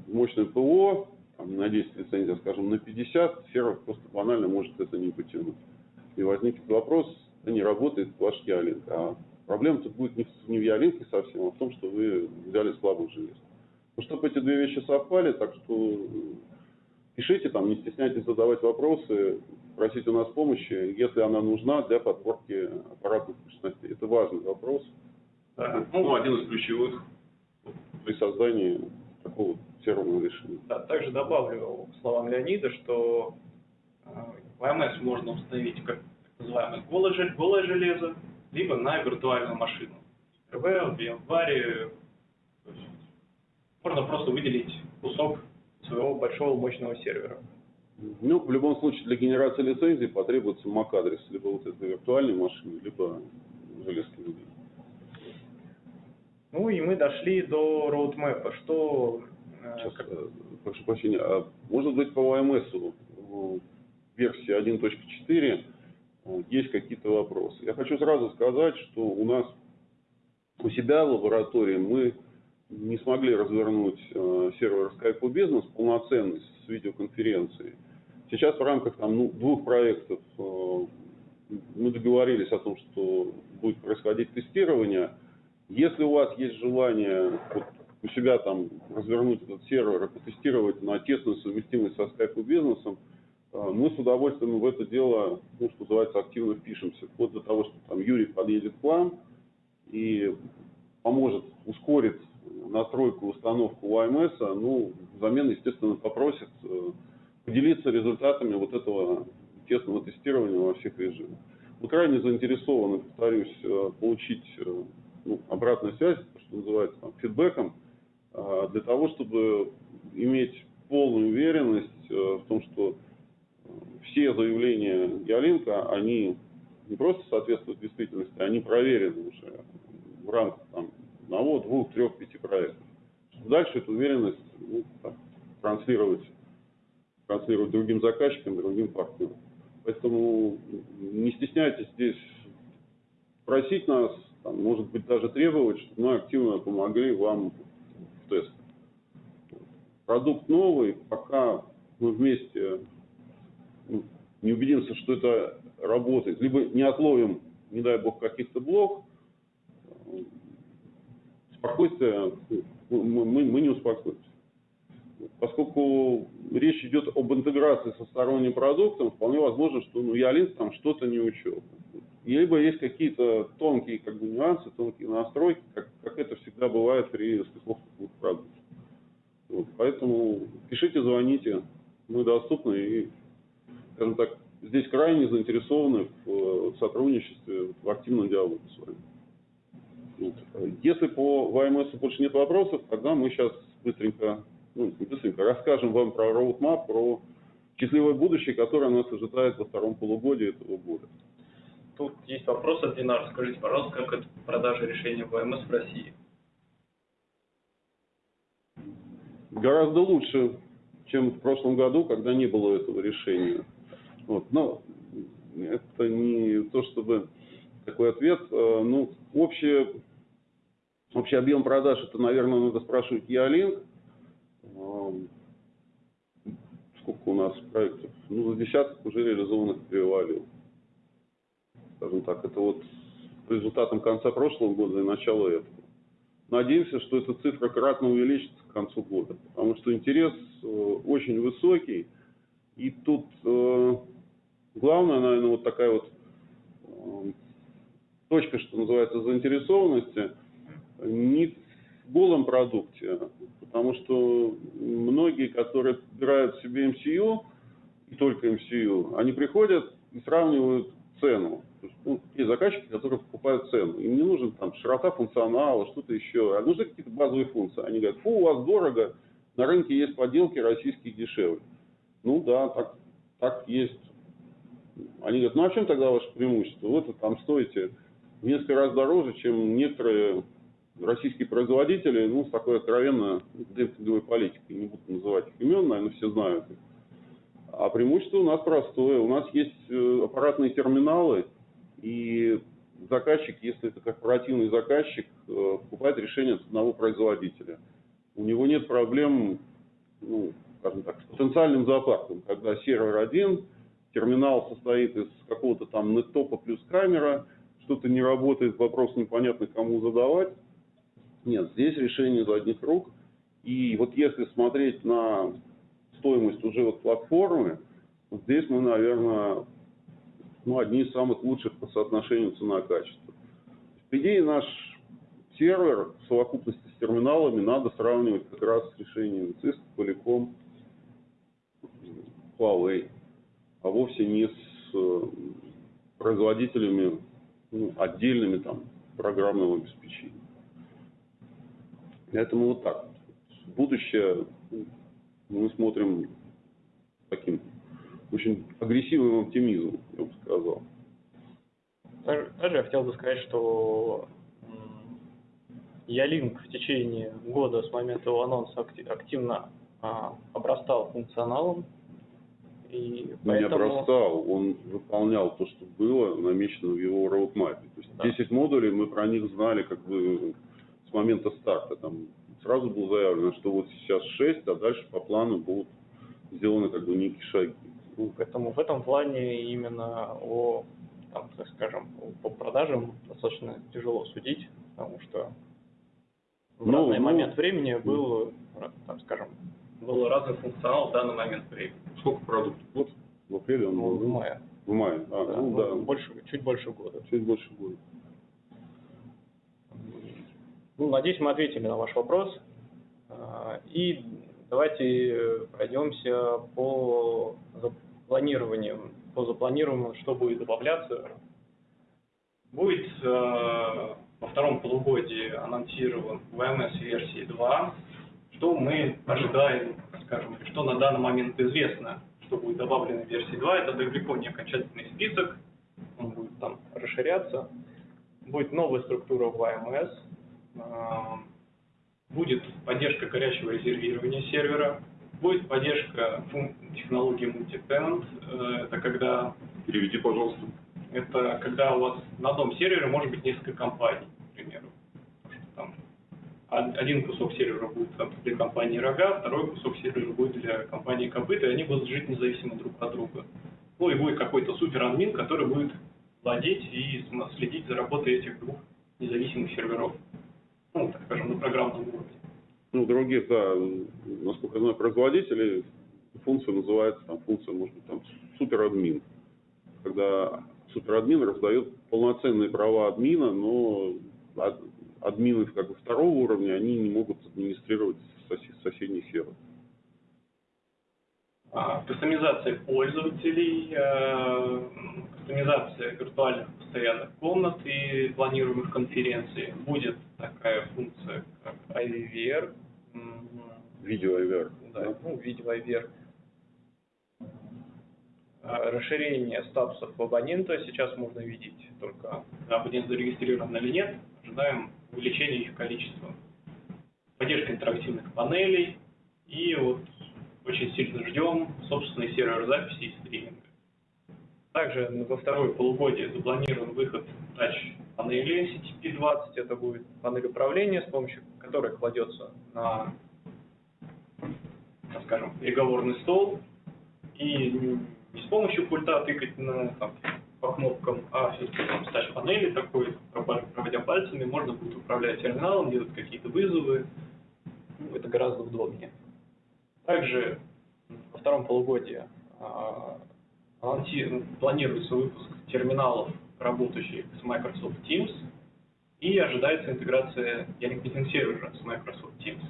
мощное ПО, там, на 10 лицензий, скажем, на 50, сервер просто банально может это не потянуть. И возникнет вопрос, да не работает ваш Ялинк. А проблема тут будет не в, не в Ялинке совсем, а в том, что вы взяли слабых желез. Ну, чтобы эти две вещи совпали, так что пишите там, не стесняйтесь задавать вопросы, просите у нас помощи, если она нужна для подборки аппаратных мощностей. Это важный вопрос Да. Ну, один из ключевых. при создании такого серверного решения. Да, также добавлю к словам Леонида, что э, VMS можно установить как так называемое голое, голое железо, либо на виртуальную машину. РВ, VMware. Можно просто выделить кусок своего большого мощного сервера. Ну, в любом случае, для генерации лицензий потребуется MAC-адрес, либо вот этой виртуальной машины, либо железки людей. Ну и мы дошли до роудмэпа. Что Сейчас, как- э, прошу прощения, а может быть по ОМС э, версии 1.4 э, есть какие-то вопросы. Я хочу сразу сказать, что у нас у себя в лаборатории мы не смогли развернуть э, сервер Skype Business полноценный с видеоконференцией. Сейчас в рамках там, ну, двух проектов э, мы договорились о том, что будет происходить тестирование. Если у вас есть желание вот, у себя там развернуть этот сервер и потестировать на тесную совместимость со Skype бизнесом, э, мы с удовольствием в это дело, ну, что называется, активно впишемся. Вплоть до того, что там Юрий подъедет к вам и поможет, ускорит настройку, установку ОМС, ну, взамен, естественно, попросит э, поделиться результатами вот этого тесного тестирования во всех режимах. Мы крайне заинтересованы, повторюсь, э, получить ну, обратную связь, что называется, там, фидбэком, для того, чтобы иметь полную уверенность э, в том, что э, все заявления Ялинка, они не просто соответствуют действительности, они проверены уже в рамках там, одного, двух, трех, пяти проектов. Дальше эту уверенность ну, так, транслировать, транслировать другим заказчикам, другим партнерам. Поэтому не стесняйтесь здесь просить нас, там, может быть, даже требовать, чтобы мы активно помогли вам в тестах. Продукт новый, пока мы вместе ну, не убедимся, что это работает, либо не отловим, не дай бог, каких-то блок, спокойствие, ну, мы, мы, мы не успокоимся. поскольку речь идет об интеграции со сторонним продуктом, вполне возможно, что ну, Ялинк там что-то не учел. Либо есть какие-то тонкие как бы, нюансы, тонкие настройки, как, как это всегда бывает при стыковке двух продуктов. Вот, поэтому пишите, звоните, мы доступны и, скажем так, здесь крайне заинтересованы в э, сотрудничестве, в активном диалоге с вами. Вот. Если по ВМС больше нет вопросов, тогда мы сейчас быстренько, ну, быстренько, расскажем вам про роудмап, про счастливое будущее, которое нас ожидает во втором полугодии этого года. Тут есть вопрос от Динара. Скажите, пожалуйста, как это продажа решения ВМС в России? Гораздо лучше, чем в прошлом году, когда не было этого решения. Вот. Но это не то, чтобы такой ответ. Э, Ну, общее, общий объем продаж, это, наверное, надо спрашивать Ялинк. Эм, Сколько у нас проектов? Ну, за десяток уже реализованных перевалил. Скажем так, это вот по результатам конца прошлого года и начала этого. Надеемся, что эта цифра кратно увеличится к концу года, потому что интерес э, очень высокий. И тут э, главное, наверное, вот такая вот э, точка, что называется, заинтересованности, не в голом продукте, потому что многие, которые подбирают себе MCU, и только MCU, они приходят и сравнивают цену. То есть, ну, есть заказчики, которые покупают цену. Им не нужен там широта функционала, что-то еще, а нужны какие-то базовые функции. Они говорят, фу, у вас дорого, на рынке есть подделки российские дешевле. Ну да, так, так есть. Они говорят, ну а в чем тогда ваше преимущество? Вот вы там стоите в несколько раз дороже, чем некоторые российские производители, ну, с такой откровенно демпинговой политикой. Не буду называть их имен, наверное, все знают их. А преимущество у нас простое. У нас есть э, аппаратные терминалы, и заказчик, если это корпоративный заказчик, э, покупает решение от одного производителя. У него нет проблем, ну, скажем так, с потенциальным зоопарком, когда сервер один, терминал состоит из какого-то там неттопа плюс камера, что-то не работает, вопрос непонятно кому задавать. Нет, здесь решение из одних рук. И вот если смотреть на стоимость уже вот платформы, здесь мы, наверное, ну, одни из самых лучших по соотношению цена-качество. По идее, наш сервер в совокупности с терминалами надо сравнивать как раз с решением Cisco, Polycom, Huawei, а вовсе не с э, производителями ну, отдельными там программного обеспечения. Поэтому вот так. Будущее мы смотрим таким очень агрессивным оптимизмом, я бы сказал. Также я хотел бы сказать, что Ялинк в течение года с момента его анонса акти- активно а, обрастал функционалом. И Ну, не поэтому... обрастал, он выполнял то, что было намечено в его роудмапе. То есть Да. 10 модулей, мы про них знали как бы с момента старта. Там сразу было заявлено, что вот сейчас 6, а дальше по плану будут сделаны как бы некие шаги. Ну, Поэтому в этом плане именно о, там, так скажем, по продажам достаточно тяжело судить, потому что в Ну, разный ну, момент времени был, там, скажем, был разный функционал в данный момент времени. Сколько продуктов? вот в апреле он Ну, был, в мае. В мае, а, Да, ну ну, да, больше, чуть больше года. чуть больше года. Ну, надеюсь, мы ответили на ваш вопрос. А, И давайте э, пройдемся по запланированию, по запланированию, что будет добавляться. Будет э, во втором полугодии анонсирован VMS версии 2. Что мы ожидаем, скажем, что на данный момент известно, что будет добавлено в версии 2, это далеко не окончательный список, он будет там расширяться. Будет новая структура VMS, будет поддержка горячего резервирования сервера, будет поддержка технологии multi-tenant, Э, это когда Переведи, пожалуйста. это когда у вас на одном сервере может быть несколько компаний, к примеру. Там од- один кусок сервера будет там для компании Рога, второй кусок сервера будет для компании Копыта, и они будут жить независимо друг от друга. Ну и будет какой-то супер админ, который будет владеть и следить за работой этих двух независимых серверов. Ну, так скажем, на программном уровне. Ну, других, да, насколько я знаю, производителей функция называется, там, функция, может быть, там, суперадмин. Когда суперадмин раздает полноценные права админа, но ад- админы как бы второго уровня, они не могут администрировать сосед- соседний сервер. А, Кастомизация пользователей, э, кастомизация виртуальных постоянных комнат и планируемых конференций. Будет такая функция, как IVR, м, Видео IVR. да, ну, видео IVR. А, Расширение статусов абонента сейчас можно видеть только абонент зарегистрирован или нет. Ожидаем увеличения их количества. Поддержка интерактивных панелей и вот очень сильно ждем собственный сервер записи и стриминга. Также во второе полугодие запланирован выход тач-панели CTP-20. Это будет панель управления, с помощью которой кладется на, так скажем, переговорный стол и не с помощью пульта тыкать на, там, по кнопкам, а все-таки там с тач-панели такой, проводя пальцами, можно будет управлять терминалом, делать какие-то вызовы. Ну, это гораздо удобнее. Также во втором полугодии а, планируется выпуск терминалов, работающих с Microsoft Teams, и ожидается интеграция Meeting сервера с Microsoft Teams.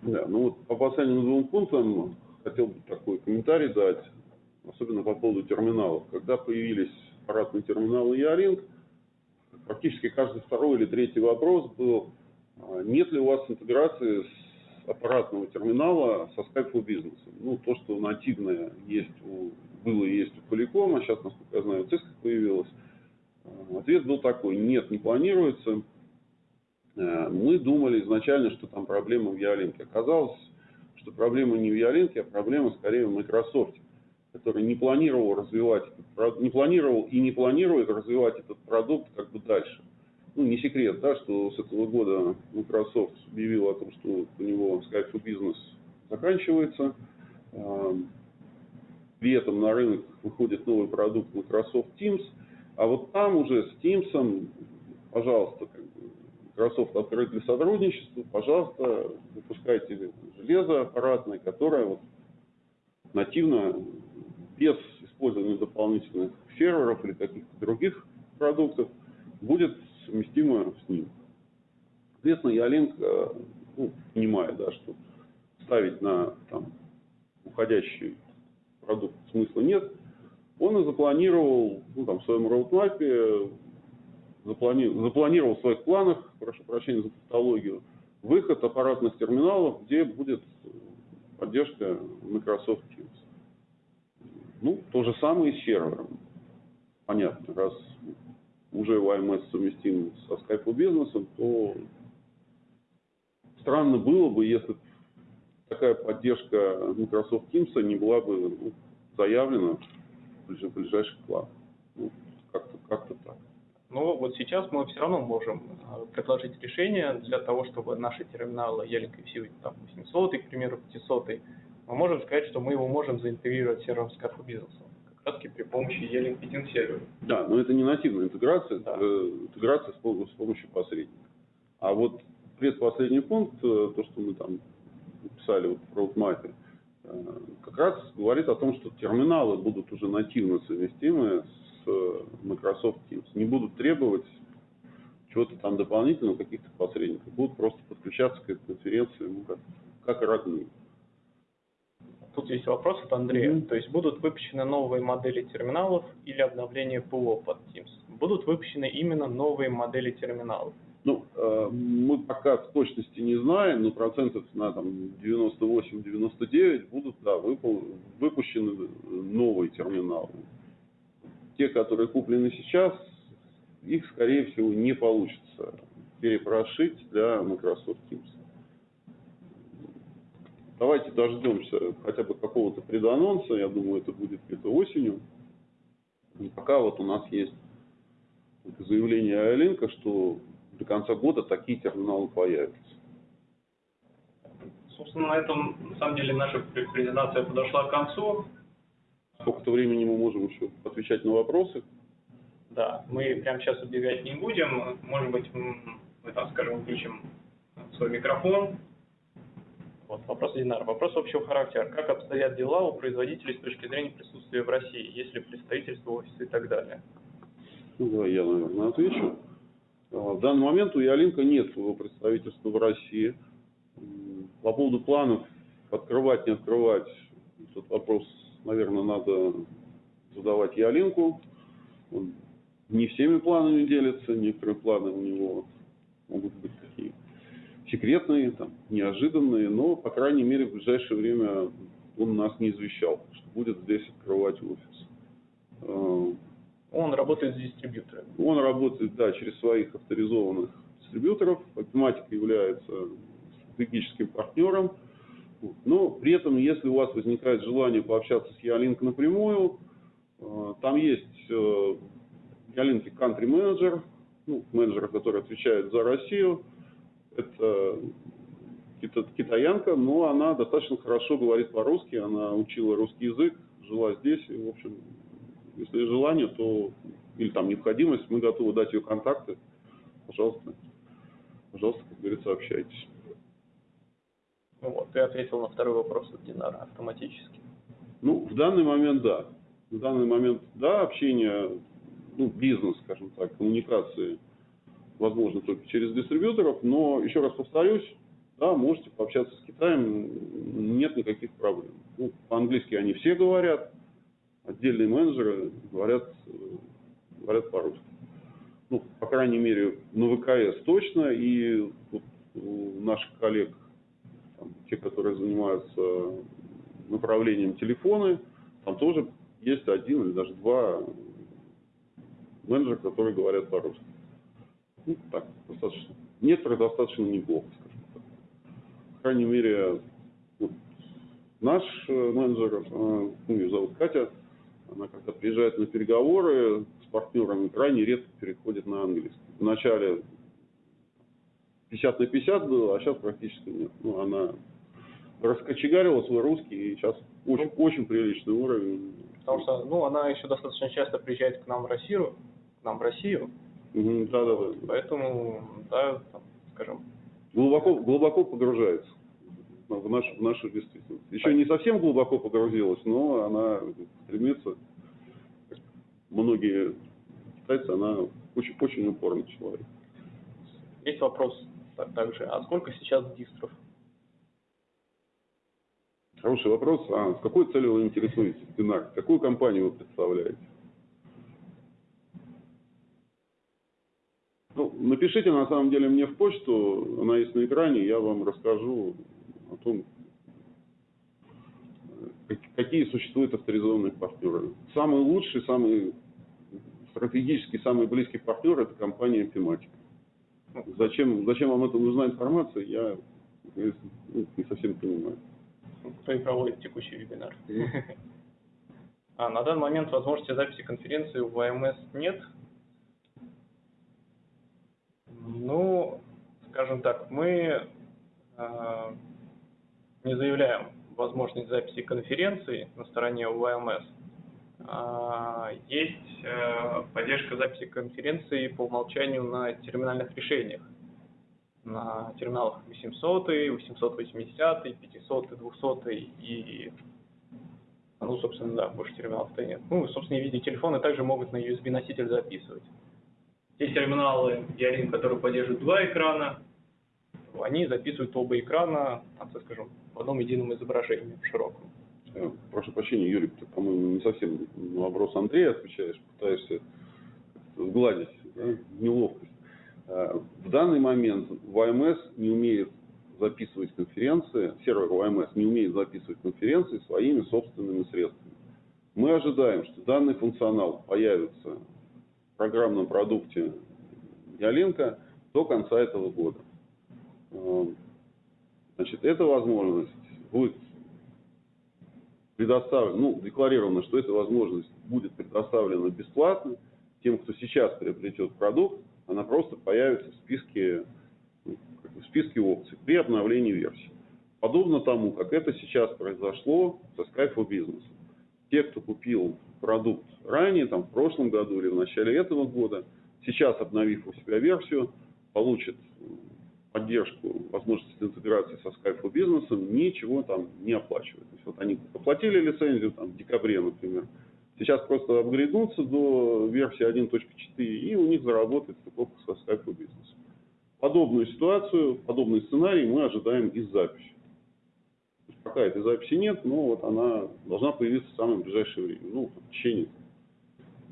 Да, ну вот по последним двум пунктам хотел бы такой комментарий дать, особенно по поводу терминалов. Когда появились аппаратные терминалы Яринг, практически каждый второй или третий вопрос был, а, нет ли у вас интеграции с аппаратного терминала со Skype for Business. Ну, то, что нативное есть у, было и есть у Polycom, а сейчас, насколько я знаю, у Cisco появилось. А, Ответ был такой, нет, не планируется. Э, Мы думали изначально, что там проблема в Ялинке. Оказалось, что проблема не в Ялинке, а проблема скорее в Microsoft, который не планировал развивать, не планировал и не планирует развивать этот продукт как бы дальше. Ну, не секрет, да, что с этого года Microsoft объявил о том, что у него Skype for Business заканчивается. Эм, При этом на рынок выходит новый продукт Microsoft Teams, а вот там уже с Teams, пожалуйста, Microsoft открыт для сотрудничества, пожалуйста, выпускайте железо аппаратное, которое вот нативно, без использования дополнительных серверов или каких-то других продуктов, будет совместимо с ним. Соответственно, Ялинк, э, ну, понимая, да, что ставить на там, уходящий продукт смысла нет, он и запланировал ну, там, в своем роудмапе, заплани... запланировал в своих планах, прошу прощения за тавтологию, выход аппаратных терминалов, где будет поддержка Microsoft Teams. Ну, то же самое и с сервером. Понятно, раз уже YMS совместим со Skype Business, то странно было бы, если такая поддержка Microsoft Teams не была бы ну, заявлена в ближ- ближайших планах. Ну, как-то как так. Но вот сейчас мы все равно можем э, предложить решение для того, чтобы наши терминалы Ялинк и там 800, к примеру, 500, мы можем сказать, что мы его можем заинтегрировать с сервером Skype for Таки при помощи Ялинк Meeting сервера. Да, но это не нативная интеграция, Да. это интеграция с, пом- с помощью посредника. А вот предпоследний пункт, э, то, что мы там написали вот в роудмапе, э, как раз говорит о том, что терминалы будут уже нативно совместимы с э, Microsoft Teams. Не будут требовать чего-то там дополнительного, каких-то посредников. Будут просто подключаться к этой конференции, ну, как, как родные. Тут есть вопрос от Андрея. Мгм. То есть будут выпущены новые модели терминалов или обновление ПО под Teams? Будут выпущены именно новые модели терминалов. Ну, э, мы пока в точности не знаем, но процентов на там 98-99 будут, да, выпу- выпущены новые терминалы. Те, которые куплены сейчас, их, скорее всего, не получится перепрошить для Microsoft Teams. Давайте дождемся хотя бы какого-то преданонса, я думаю, это будет где-то осенью. И пока вот у нас есть заявление Айлинка, что до конца года такие терминалы появятся. Собственно, на этом, на самом деле, наша пр- презентация подошла к концу. Сколько-то времени мы можем еще отвечать на вопросы. Да, мы прямо сейчас объявлять не будем. Может быть, мы там, скажем, включим свой микрофон Вот, вопрос Динара. Вопрос общего характера. Как обстоят дела у производителей с точки зрения присутствия в России, если представительство, офисы и так далее? Ну, да, я, наверное, отвечу. А, В данный момент у Ялинка нет своего представительства в России. По поводу планов открывать, не открывать, этот вопрос, наверное, надо задавать Ялинку. Он не всеми планами делится, некоторые планы у него могут быть такие секретные, там, неожиданные, но, по крайней мере, в ближайшее время он нас не извещал, что будет здесь открывать офис. А, Он работает с дистрибьюторами. он работает, да, через своих авторизованных дистрибьюторов. Математика является стратегическим партнером. Но при этом, если у вас возникает желание пообщаться с Ялинк напрямую, э, там есть э, Ялинки country менеджер, ну, менеджер, который отвечает за Россию. Это кита- китаянка, но она достаточно хорошо говорит по-русски, она учила русский язык, жила здесь, и, в общем, если желание, то или там необходимость, мы готовы дать ее контакты. Пожалуйста, пожалуйста, как говорится, общайтесь. Ну Вот, ты ответил на второй вопрос от Динара автоматически. Ну, в данный момент да. В данный момент да, общение, ну, бизнес, скажем так, коммуникации возможно только через дистрибьюторов, но еще раз повторюсь, да, можете пообщаться с Китаем, нет никаких проблем. Ну, по-английски они все говорят, отдельные менеджеры говорят, говорят по-русски. Ну, по крайней мере, на ВКС точно, и вот у наших коллег, там, те, которые занимаются направлением телефоны, там тоже есть один или даже два менеджера, которые говорят по-русски. Ну, так, достаточно. Некоторые достаточно неплохо, скажем так. По крайней мере, вот наш э, менеджер, э, ну, ее зовут Катя, она когда приезжает на переговоры с партнерами, крайне редко переходит на английский. Вначале 50 на 50 было, а сейчас практически нет. Ну, она раскочегарила свой русский, и сейчас очень, очень приличный уровень. Потому что, ну, она еще достаточно часто приезжает к нам в Россию, к нам в Россию, Да, да, да. поэтому, да, там, скажем, Глубоко, глубоко погружается в нашу, в нашу действительность. Еще не совсем глубоко погрузилась, но она стремится, как многие китайцы, она очень, очень упорный человек. есть вопрос так- также, а сколько сейчас дистров? Хороший вопрос. А с какой целью вы интересуетесь, Динар? Какую компанию вы представляете? Ну, напишите на самом деле мне в почту, она есть на экране, я вам расскажу о том, как- какие существуют авторизованные партнеры. Самый лучший, самый стратегический, самый близкий партнер – это компания Epimatic. Зачем, зачем вам это нужна информация, я не совсем понимаю. Кто и проводит текущий вебинар. А на данный момент возможности записи конференции в ВМС нет. Ну, скажем так, мы э, не заявляем возможность записи конференции на стороне ВМС. А, Есть э, поддержка записи конференции по умолчанию на терминальных решениях. На терминалах 800, 880, 500, 200 и ну, собственно, да, больше терминалов-то нет. Ну, собственно, и видеотелефоны также могут на USB-носитель записывать. Те терминалы Ялин, которые поддерживают два экрана, они записывают оба экрана, так скажем, в одном едином изображении, в широком. Э, Прошу прощения, Юрий, ты, по-моему, не совсем на вопрос Андрея отвечаешь, пытаешься сгладить да, неловкость. Э, В данный момент ВМС не умеет записывать конференции, сервер ВМС не умеет записывать конференции своими собственными средствами. Мы ожидаем, что данный функционал появится программном продукте Ялинка до конца этого года. Э, Значит, эта возможность будет предоставлена, ну, декларировано, что эта возможность будет предоставлена бесплатно тем, кто сейчас приобретет продукт, она просто появится в списке, ну, в списке опций при обновлении версии. Подобно тому, как это сейчас произошло со Skype for Business. Те, кто купил продукт ранее, там, в прошлом году или в начале этого года, сейчас, обновив у себя версию, получат поддержку возможности интеграции со Skype for Business ничего там не оплачивают. То есть вот они оплатили лицензию там, в декабре, например, сейчас просто апгрейднутся до версии 1.4 и у них заработает стыковка со Skype for Business. Подобную ситуацию, подобный сценарий мы ожидаем из записи. Пока этой записи нет, но вот она должна появиться в самое ближайшее время, ну, в течение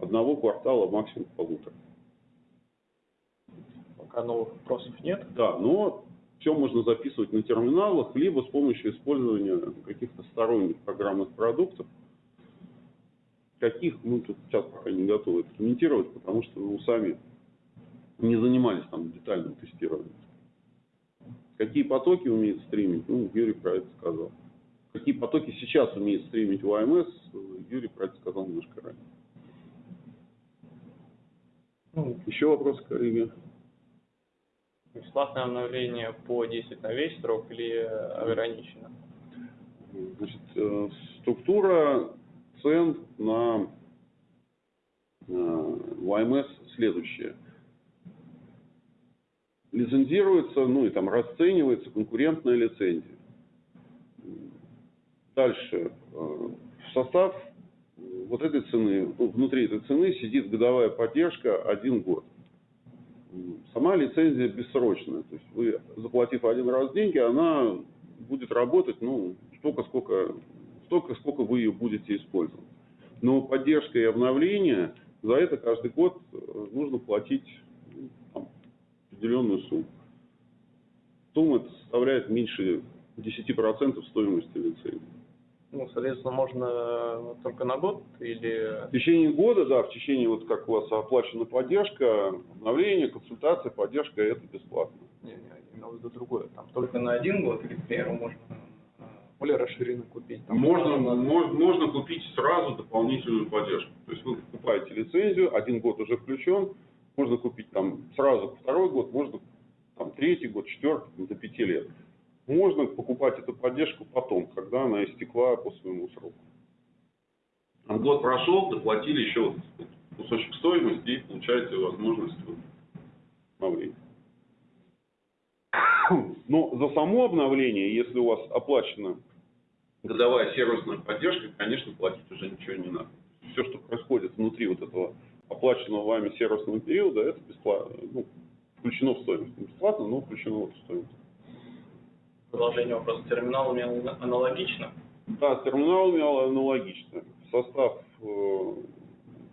одного квартала, максимум полутора. Пока новых вопросов нет. Да, но все можно записывать на терминалах, либо с помощью использования каких-то сторонних программных продуктов. Каких, ну, тут сейчас пока не готовы это комментировать, потому что мы сами не занимались там детальным тестированием. Какие потоки умеет стримить, ну, Юрий про это сказал. Какие потоки сейчас умеет стримить ОМС, Юрий про это сказал немножко ранее. Ну, Еще вопросы, коллеги? бесплатное обновление по 10 на весь срок или ограничено? Значит, э, структура цен на э, ВМС следующая. Лицензируется, ну и там расценивается конкурентная лицензия. Дальше. э, В состав вот этой цены, ну, внутри этой цены сидит годовая поддержка один год. Сама лицензия бессрочная. То есть вы, заплатив один раз деньги, она будет работать, ну, столько, сколько, столько, сколько вы ее будете использовать. Но поддержка и обновление, за это каждый год э, нужно платить ну, там, определенную сумму. Сумма составляет меньше 10% стоимости лицензии. Ну, соответственно, можно только на год или... В течение года, да, в течение, вот как у вас оплачена поддержка, обновление, консультация, поддержка, это бесплатно. Не, не, я имел в виду другое. Там только на один год или, к примеру, можно э, более расширенно купить. Там, Можно, на- мо- можно купить сразу дополнительную поддержку. То есть вы покупаете лицензию, один год уже включен, можно купить там сразу второй год, можно там третий год, четвертый, до пяти лет. Можно покупать эту поддержку потом, когда она истекла по своему сроку. А год прошел, доплатили еще кусочек стоимости и получаете возможность обновления. Но за само обновление, если у вас оплачена годовая сервисная поддержка, конечно, платить уже ничего не надо. Все, что происходит внутри вот этого оплаченного вами сервисного периода, это бесплатно, ну, включено в стоимость. Не бесплатно, но включено в стоимость. Продолжение вопроса. Терминалами ан- аналогично? Да, с терминалами аналогично. В состав э,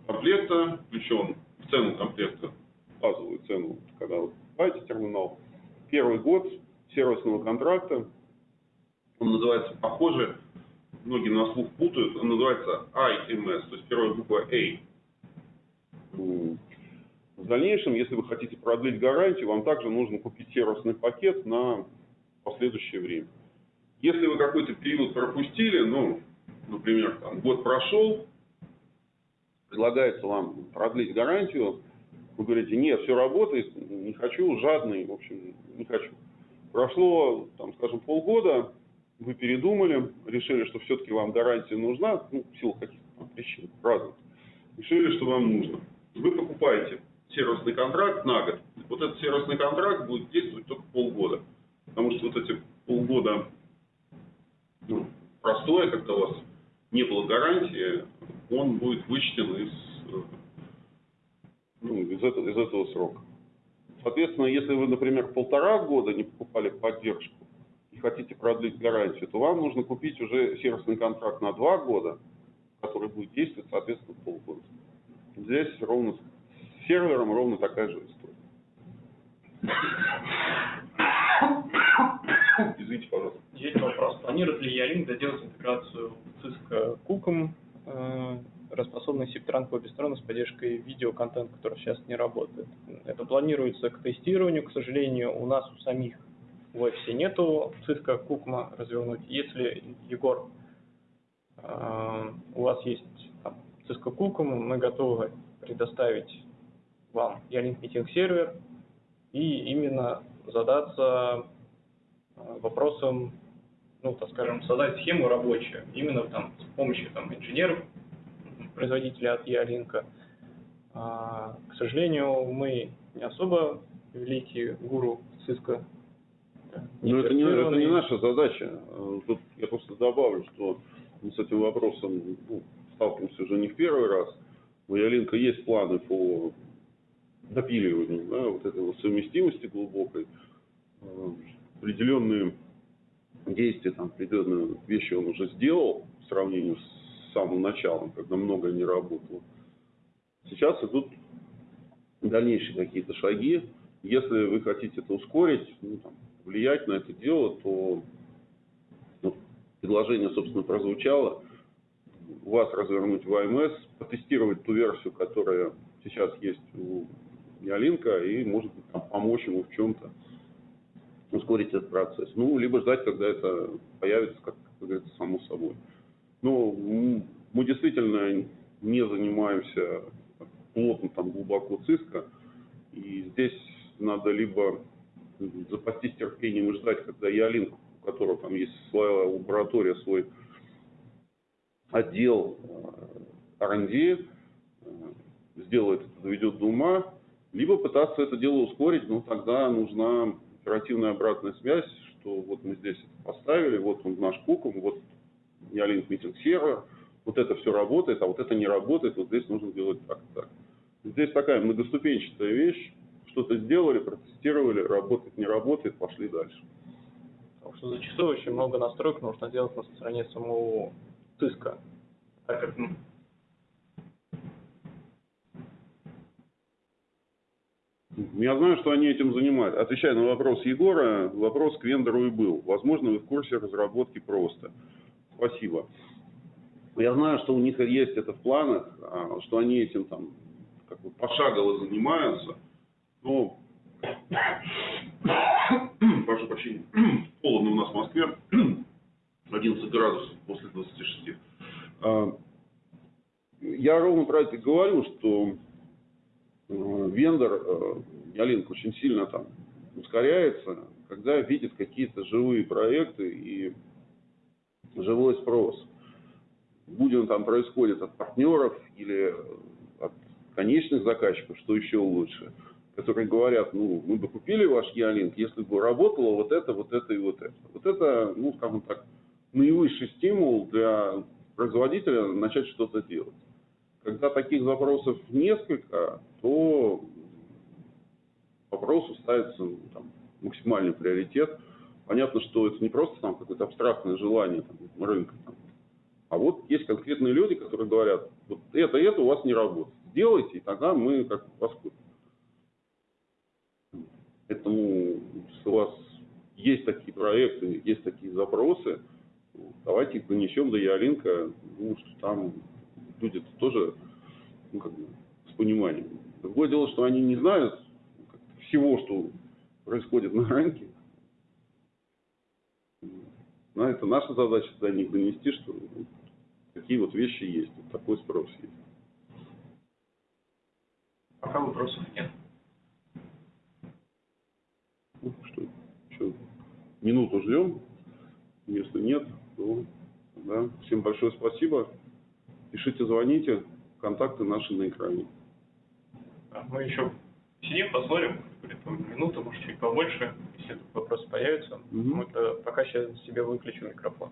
комплекта включен в цену комплекта, базовую цену, когда вы покупаете терминал, первый год сервисного контракта, он называется похоже, многие на слух путают, он называется IMS, то есть первая буква A. В дальнейшем, если вы хотите продлить гарантию, вам также нужно купить сервисный пакет на последующее время. Если вы какой-то период пропустили, ну, например, там, год прошел, предлагается вам продлить гарантию, вы говорите, нет, все работает, не хочу, жадный, в общем, не хочу. Прошло, там, скажем, полгода, вы передумали, решили, что все-таки вам гарантия нужна, ну, в силу каких-то причин разных, решили, что вам нужно. Вы покупаете сервисный контракт на год. Вот этот сервисный контракт будет действовать только полгода. Потому что вот эти полгода ну, простое, когда у вас не было гарантии, он будет вычтен из, ну, из, этого, из этого срока. Соответственно, если вы, например, полтора года не покупали поддержку и хотите продлить гарантию, то вам нужно купить уже сервисный контракт на два года, который будет действовать, соответственно, полгода. Здесь ровно с сервером ровно такая же история. Извините, пожалуйста. Есть вопрос. Планирует ли Ялинк доделать интеграцию Cisco Куком, э, распособный SIP-транк обе стороны с поддержкой видеоконтента, который сейчас не работает? Это планируется к тестированию. К сожалению, у нас у самих в офисе нету Cisco Кукма развернуть. Если, Егор, э, у вас есть там, Cisco Куком, мы готовы предоставить вам Ялинк Meeting сервер и именно задаться э, вопросом, ну, так скажем, создать схему рабочую, именно там с помощью там инженеров, производителя от Ялинка. А, к сожалению, мы не особо великие гуру Cisco Но это не, это не наша задача. Э, Тут я просто добавлю, что мы с этим вопросом ну, сталкиваемся уже не в первый раз. У Ялинка есть планы по допиливанию да, вот этой вот совместимости глубокой. Определенные действия, там, определенные вещи он уже сделал в сравнении с самым началом, когда многое не работало. Сейчас идут дальнейшие какие-то шаги. Если вы хотите это ускорить, ну, там, влиять на это дело, то ну, предложение, собственно, прозвучало. У вас развернуть в АМС, потестировать ту версию, которая сейчас есть у Ялинка, и, может быть, там, помочь ему в чем-то ускорить этот процесс. Ну, либо ждать, когда это появится, как, как говорится, само собой. Ну, мы действительно не занимаемся плотно, там, глубоко ЦИСКО, и здесь надо либо запастись терпением и ждать, когда Ялинк, у которого там есть своя лаборатория, свой отдел э, R&D, э, сделает это, доведет до ума, либо пытаться это дело ускорить, но тогда нужна оперативная обратная связь, что вот мы здесь это поставили, вот он наш куком, вот Ялинк митинг сервер, вот это все работает, а вот это не работает, вот здесь нужно делать так, так. Здесь такая многоступенчатая вещь, что-то сделали, протестировали, работает, не работает, пошли дальше. Потому что зачастую очень много настроек нужно делать на стороне самого ЦИСКа. Так как Я знаю, что они этим занимаются. Отвечая на вопрос Егора, вопрос к вендору и был. Возможно, вы в курсе разработки просто. Спасибо. Я знаю, что у них есть это в планах, а, что они этим там как бы пошагово занимаются. Но прошу прощения, холодно у нас в Москве, 11 градусов после 26. А, Я ровно про это говорю, что вендор, э, Ялинк очень сильно там ускоряется, когда видит какие-то живые проекты и живой спрос. Будь он там происходит от партнеров или от конечных заказчиков, что еще лучше, которые говорят, ну, мы бы купили ваш Ялинк, если бы работало вот это, вот это и вот это. Вот это, ну, скажем так, наивысший стимул для производителя начать что-то делать. Когда таких запросов несколько, то вопросу ставится ну, там, максимальный приоритет. Понятно, что это не просто там какое-то абстрактное желание там, рынка, там, а вот есть конкретные люди, которые говорят, вот это, это у вас не работает. Сделайте, и тогда мы как вас купим. Поэтому, если у вас есть такие проекты, есть такие запросы, давайте их донесем до Ялинка, ну, что там люди -то тоже ну, как бы, с пониманием. Другое дело, что они не знают всего, что происходит на рынке. Но это наша задача до них донести, что ну, такие вот вещи есть, вот такой спрос есть. пока вопросов нет. Ну, что, еще минуту ждем. Если нет, то да. Всем большое спасибо. Пишите, звоните. Контакты наши на экране. А Мы еще сидим, посмотрим, минуту, может, чуть побольше, если вопросы появятся. Мгм. Мы то пока сейчас себе выключим микрофон.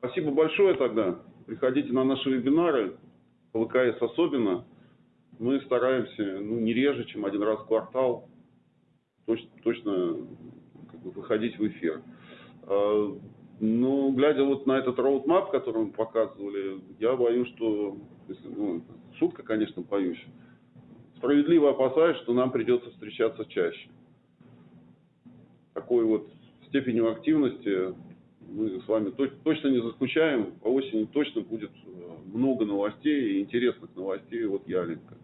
Спасибо большое тогда. Приходите на наши вебинары, по особенно. Мы стараемся ну, не реже, чем один раз в квартал точ- точно как бы, выходить в эфир. А, Ну, глядя вот на этот роудмап, который мы показывали, я боюсь, что, ну, шутка, конечно, боюсь, справедливо опасаюсь, что нам придется встречаться чаще. Такой вот степенью активности мы с вами точ- точно не заскучаем. По осени точно будет э, много новостей, и интересных новостей от Ялинка.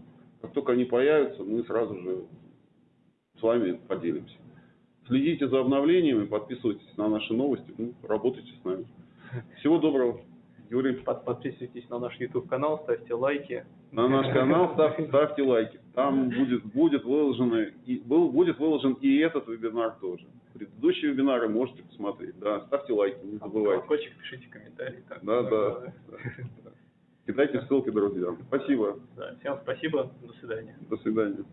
Как только они появятся, мы сразу же с вами поделимся. Следите за обновлениями, подписывайтесь на наши новости, ну, работайте с нами. Всего доброго, Юрий. Под- Подписывайтесь на наш YouTube канал, ставьте лайки. На наш канал ставьте, ставьте лайки. Там будет, будет, выложены, и, был, будет выложен и этот вебинар тоже. Предыдущие вебинары можете посмотреть. Да, ставьте лайки, не забывайте. Колокольчик, пишите комментарии. так. Да, да. да. Кидайте ссылки друзьям. Спасибо. Да, Всем спасибо, до свидания. До свидания.